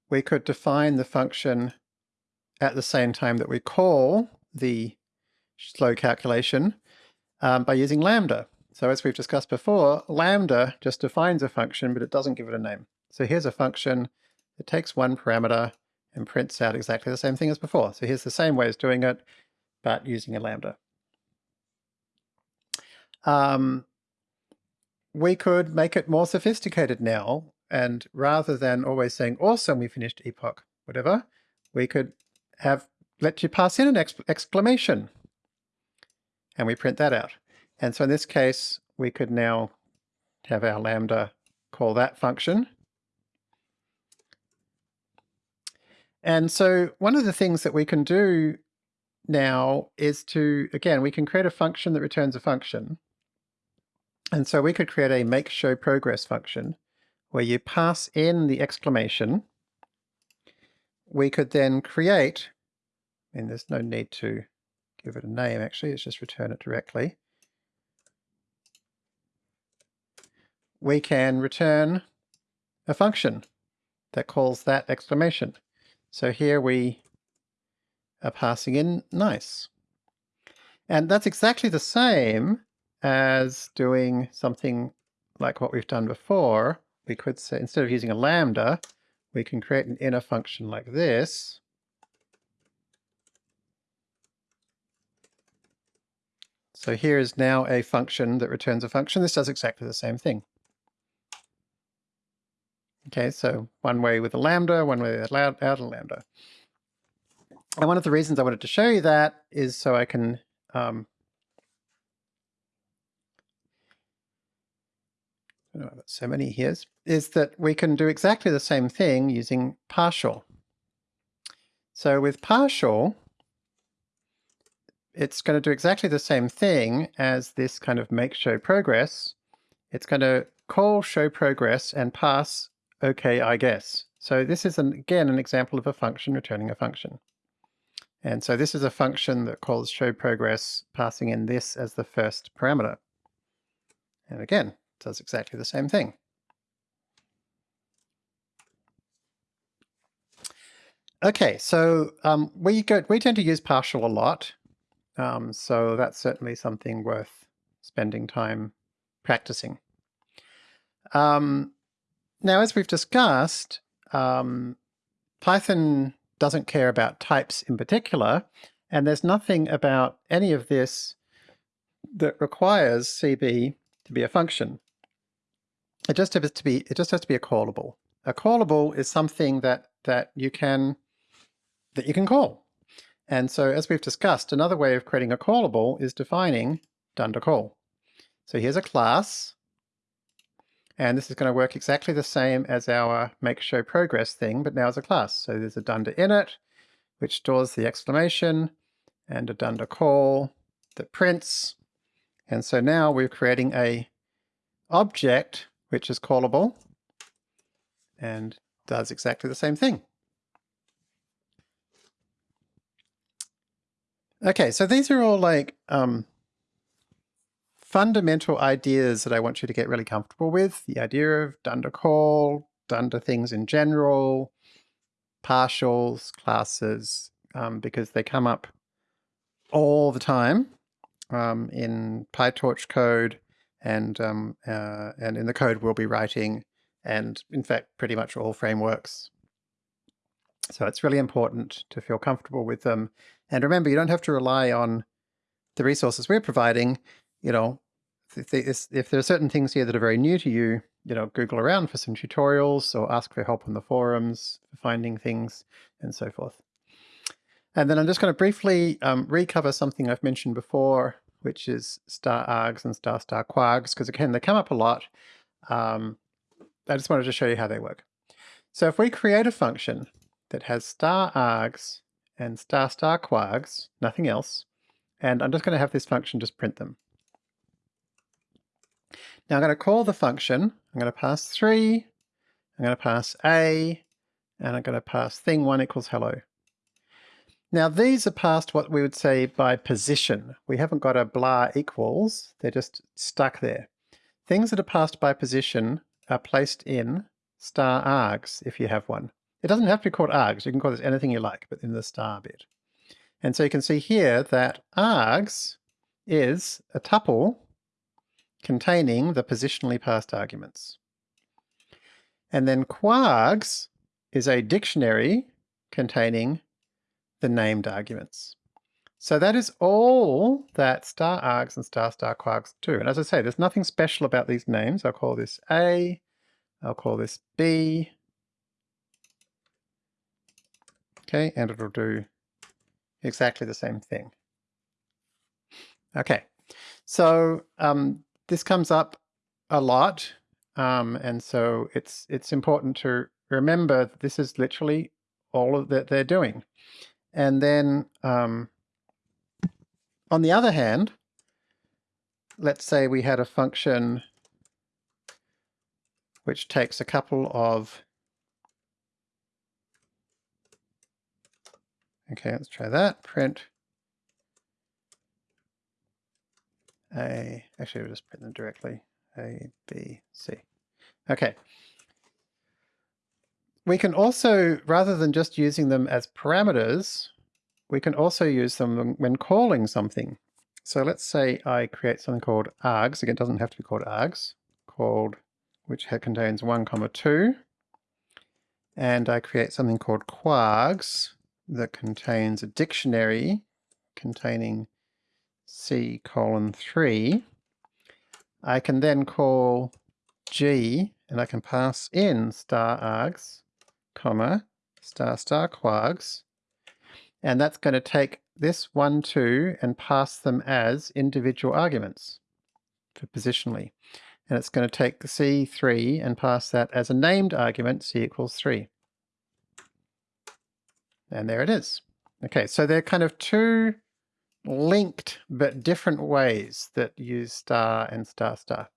We could define the function at the same time that we call the slow calculation um, by using lambda. So as we've discussed before, lambda just defines a function, but it doesn't give it a name. So here's a function that takes one parameter and prints out exactly the same thing as before. So here's the same way as doing it, but using a lambda. Um, we could make it more sophisticated now, and rather than always saying, awesome, we finished epoch, whatever, we could have let you pass in an exclamation, and we print that out. And so in this case, we could now have our lambda call that function, And so one of the things that we can do now is to, again, we can create a function that returns a function. And so we could create a make show progress function where you pass in the exclamation, we could then create, and there's no need to give it a name actually, let's just return it directly. We can return a function that calls that exclamation. So here we are passing in nice. And that's exactly the same as doing something like what we've done before. We could say, instead of using a lambda, we can create an inner function like this. So here is now a function that returns a function. This does exactly the same thing. Okay, so one way with a lambda, one way without a lambda. And one of the reasons I wanted to show you that is so I can um, so many here, is is that we can do exactly the same thing using partial. So with partial, it's going to do exactly the same thing as this kind of make show progress. It's going to call show progress and pass okay, I guess. So this is, an, again, an example of a function returning a function. And so this is a function that calls show progress, passing in this as the first parameter. And again, does exactly the same thing. Okay, so um, we go, we tend to use partial a lot, um, so that's certainly something worth spending time practicing. Um, now, as we've discussed, um, Python doesn't care about types in particular, and there's nothing about any of this that requires CB to be a function. It just has to be it just has to be a callable. A callable is something that that you can that you can call. And so as we've discussed, another way of creating a callable is defining dunder call. So here's a class and this is going to work exactly the same as our make show progress thing, but now as a class. So there's a dunder init, which stores the exclamation, and a dunder call that prints. And so now we're creating a object which is callable and does exactly the same thing. Okay, so these are all like um, fundamental ideas that I want you to get really comfortable with. The idea of dunder call, dunder things in general, partials, classes, um, because they come up all the time um, in PyTorch code and, um, uh, and in the code we'll be writing and in fact pretty much all frameworks. So it's really important to feel comfortable with them. And remember, you don't have to rely on the resources we're providing you know, if, if there are certain things here that are very new to you, you know, Google around for some tutorials or ask for help on the forums for finding things and so forth. And then I'm just going to briefly um, recover something I've mentioned before, which is star args and star star kwargs, because again, they come up a lot. Um, I just wanted to show you how they work. So if we create a function that has star args and star star kwargs, nothing else, and I'm just going to have this function just print them. Now I'm going to call the function. I'm going to pass 3, I'm going to pass a, and I'm going to pass thing1 equals hello. Now these are passed what we would say by position. We haven't got a blah equals, they're just stuck there. Things that are passed by position are placed in star args if you have one. It doesn't have to be called args, you can call this anything you like, but in the star bit. And so you can see here that args is a tuple containing the positionally passed arguments. And then kwargs is a dictionary containing the named arguments. So that is all that star args and star star kwargs do. And as I say, there's nothing special about these names. I'll call this A, I'll call this B. Okay, and it'll do exactly the same thing. Okay, so um, this comes up a lot, um, and so it's it's important to remember that this is literally all of that they're doing. And then um, on the other hand, let's say we had a function which takes a couple of Okay, let's try that. Print A, actually we'll just print them directly. A, B, C. Okay. We can also, rather than just using them as parameters, we can also use them when calling something. So let's say I create something called args. Again, it doesn't have to be called args, called which contains 1 comma 2. And I create something called kwargs that contains a dictionary containing C colon 3. I can then call G and I can pass in star args, comma, star star kwargs, and that's going to take this 1, 2 and pass them as individual arguments for positionally. And it's going to take the C3 and pass that as a named argument, C equals 3. And there it is. Okay, so they're kind of two linked but different ways that use star and star star.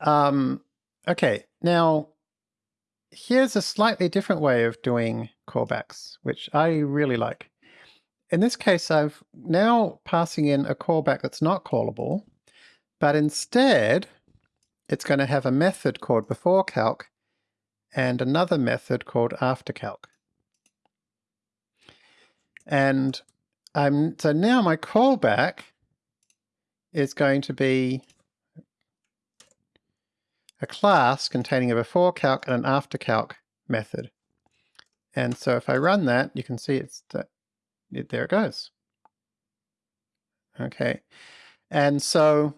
Um, okay, now here's a slightly different way of doing callbacks, which I really like. In this case, I've now passing in a callback that's not callable, but instead it's going to have a method called before calc and another method called after calc. And I'm, so now my callback is going to be a class containing a before calc and an after calc method. And so if I run that, you can see it's that it, there it goes. Okay. And so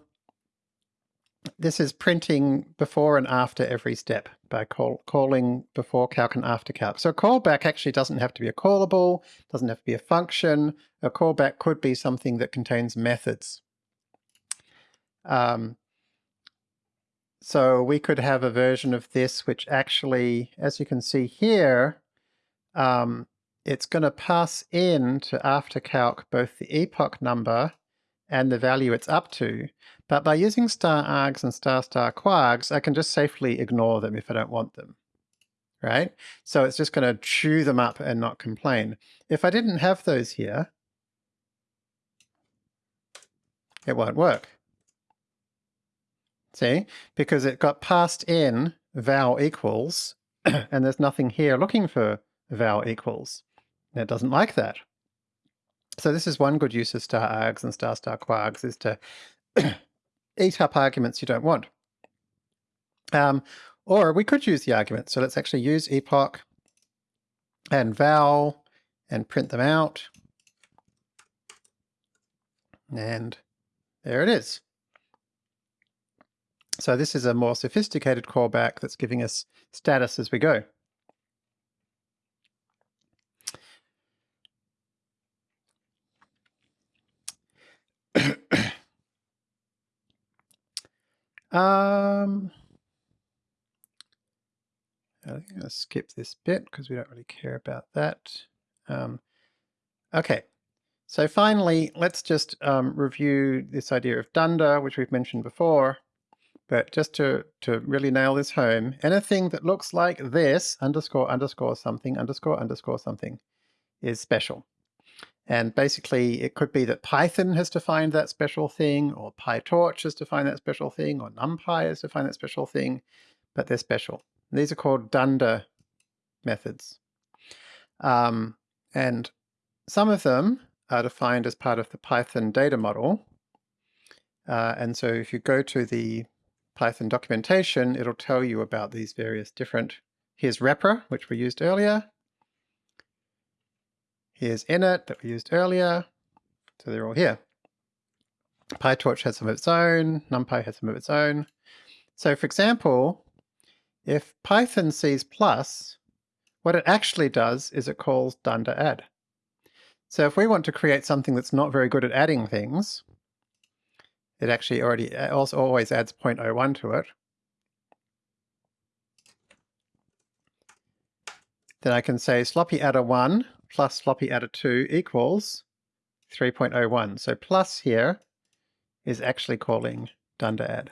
this is printing before and after every step by call, calling before calc and after calc. So a callback actually doesn't have to be a callable, doesn't have to be a function. A callback could be something that contains methods. Um, so we could have a version of this which actually, as you can see here, um, it's going to pass in to after calc both the epoch number and the value it's up to. But by using star args and star star kwargs, I can just safely ignore them if I don't want them, right? So it's just going to chew them up and not complain. If I didn't have those here, it won't work. See? Because it got passed in val equals, and there's nothing here looking for val equals. It doesn't like that. So this is one good use of star args and star star kwargs is to eat up arguments you don't want. Um, or we could use the argument. So let's actually use epoch and val and print them out. And there it is. So this is a more sophisticated callback that's giving us status as we go. Um, I think I'm going to skip this bit because we don't really care about that. Um, okay, so finally, let's just um, review this idea of dunder, which we've mentioned before. But just to, to really nail this home, anything that looks like this, underscore, underscore something, underscore, underscore something, is special. And basically, it could be that Python has defined that special thing, or PyTorch has defined that special thing, or NumPy has defined that special thing, but they're special. And these are called dunder methods. Um, and some of them are defined as part of the Python data model. Uh, and so if you go to the Python documentation, it'll tell you about these various different, here's repr, which we used earlier, Here's init that we used earlier. So they're all here. PyTorch has some of its own, NumPy has some of its own. So for example, if Python sees plus, what it actually does is it calls dunder add. So if we want to create something that's not very good at adding things, it actually already uh, also always adds 0.01 to it. Then I can say sloppy adder 1 plus sloppy adder 2 equals 3.01. So plus here is actually calling dunder add.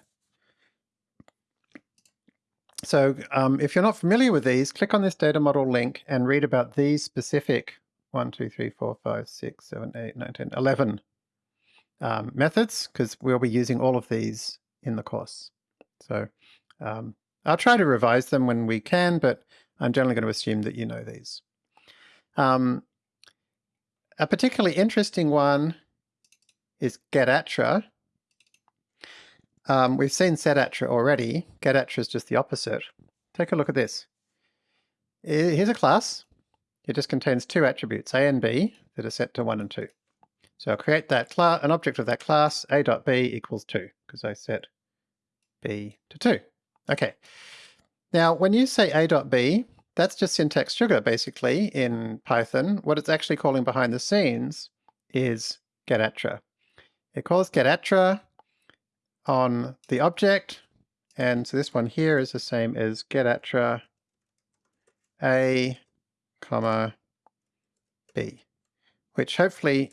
So um, if you're not familiar with these, click on this data model link and read about these specific 1, 2, 3, 4, 5, 6, 7, 8, 9, 10, 11 um, methods, because we'll be using all of these in the course. So um, I'll try to revise them when we can, but I'm generally going to assume that you know these. Um, a particularly interesting one is getattr. Um, we've seen setattr already. Getattr is just the opposite. Take a look at this. Here's a class. It just contains two attributes, a and b, that are set to 1 and 2. So I'll create that class, an object of that class, a dot b equals 2, because I set b to 2. Okay. Now, when you say a dot b, that's just syntax sugar, basically, in Python. What it's actually calling behind the scenes is getattr. It calls getattr on the object, and so this one here is the same as getattr a comma b, which hopefully,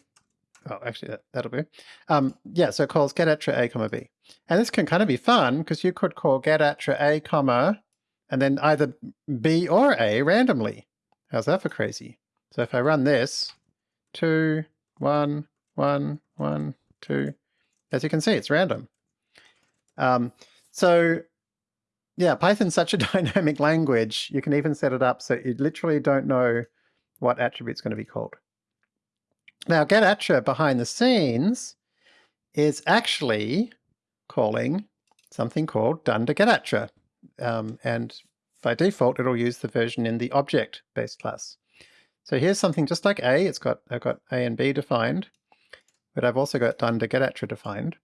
oh, actually that, that'll be, um, yeah, so it calls getattr a comma b. And this can kind of be fun because you could call getattr a comma and then either b or a randomly. How's that for crazy? So if I run this, two, one, one, one, two, as you can see, it's random. Um, so yeah, Python's such a dynamic language. You can even set it up so you literally don't know what attribute's going to be called. Now, getattr behind the scenes is actually calling something called dunder getattr. Um, and by default, it'll use the version in the object-based class. So here's something just like A. It's got I've got A and B defined, but I've also got dunder getattr defined.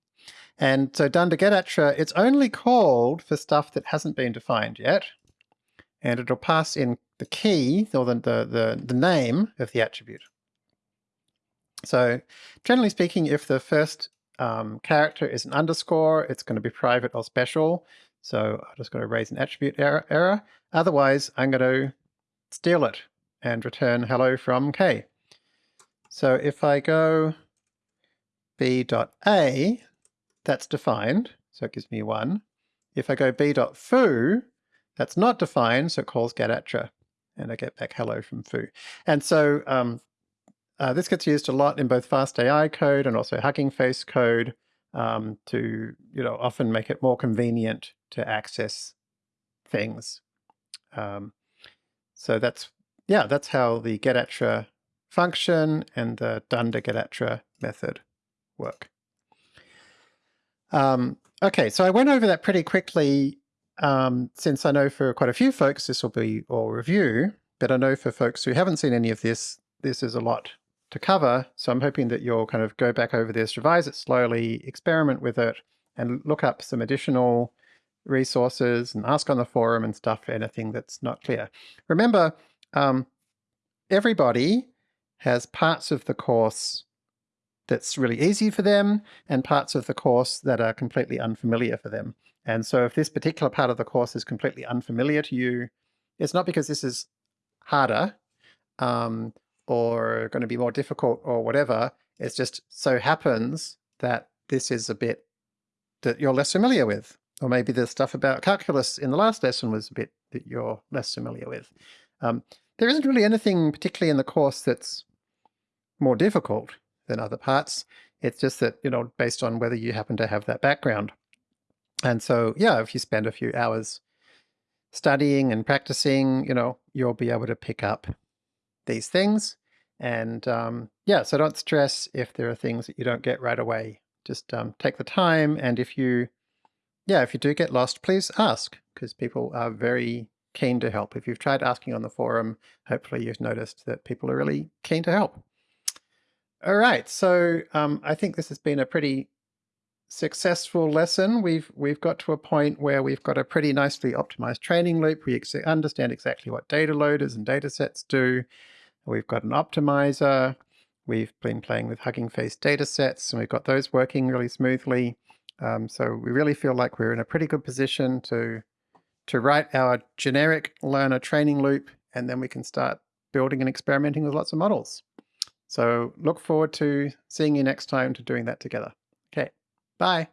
And so dunder getattr, it's only called for stuff that hasn't been defined yet. And it'll pass in the key, or the, the, the, the name of the attribute. So generally speaking, if the first um, character is an underscore, it's going to be private or special. So I'm just going to raise an attribute error, error. Otherwise, I'm going to steal it and return hello from k. So if I go b.a, that's defined, so it gives me 1. If I go b.foo, that's not defined, so it calls getattr, and I get back hello from foo. And so um, uh, this gets used a lot in both FastAI code and also Hugging Face code um, to, you know, often make it more convenient to access things. Um, so that's, yeah, that's how the getattr function and the dunder getattr method work. Um, okay, so I went over that pretty quickly um, since I know for quite a few folks this will be all review, but I know for folks who haven't seen any of this, this is a lot to cover. So I'm hoping that you'll kind of go back over this, revise it slowly, experiment with it, and look up some additional resources and ask on the forum and stuff for anything that's not clear. Remember, um, everybody has parts of the course that's really easy for them and parts of the course that are completely unfamiliar for them. And so if this particular part of the course is completely unfamiliar to you, it's not because this is harder um, or going to be more difficult or whatever. It just so happens that this is a bit that you're less familiar with. Or maybe the stuff about calculus in the last lesson was a bit that you're less familiar with. Um, there isn't really anything particularly in the course that's more difficult than other parts. It's just that, you know, based on whether you happen to have that background. And so, yeah, if you spend a few hours studying and practicing, you know, you'll be able to pick up these things. And um, yeah, so don't stress if there are things that you don't get right away. Just um, take the time. And if you, yeah, if you do get lost, please ask because people are very keen to help. If you've tried asking on the forum, hopefully you've noticed that people are really keen to help. All right, so um, I think this has been a pretty successful lesson. We've we've got to a point where we've got a pretty nicely optimized training loop. We ex understand exactly what data loaders and data sets do. We've got an optimizer. We've been playing with Hugging Face data sets, and we've got those working really smoothly. Um, so we really feel like we're in a pretty good position to to write our generic learner training loop, and then we can start building and experimenting with lots of models. So look forward to seeing you next time to doing that together. Okay, bye.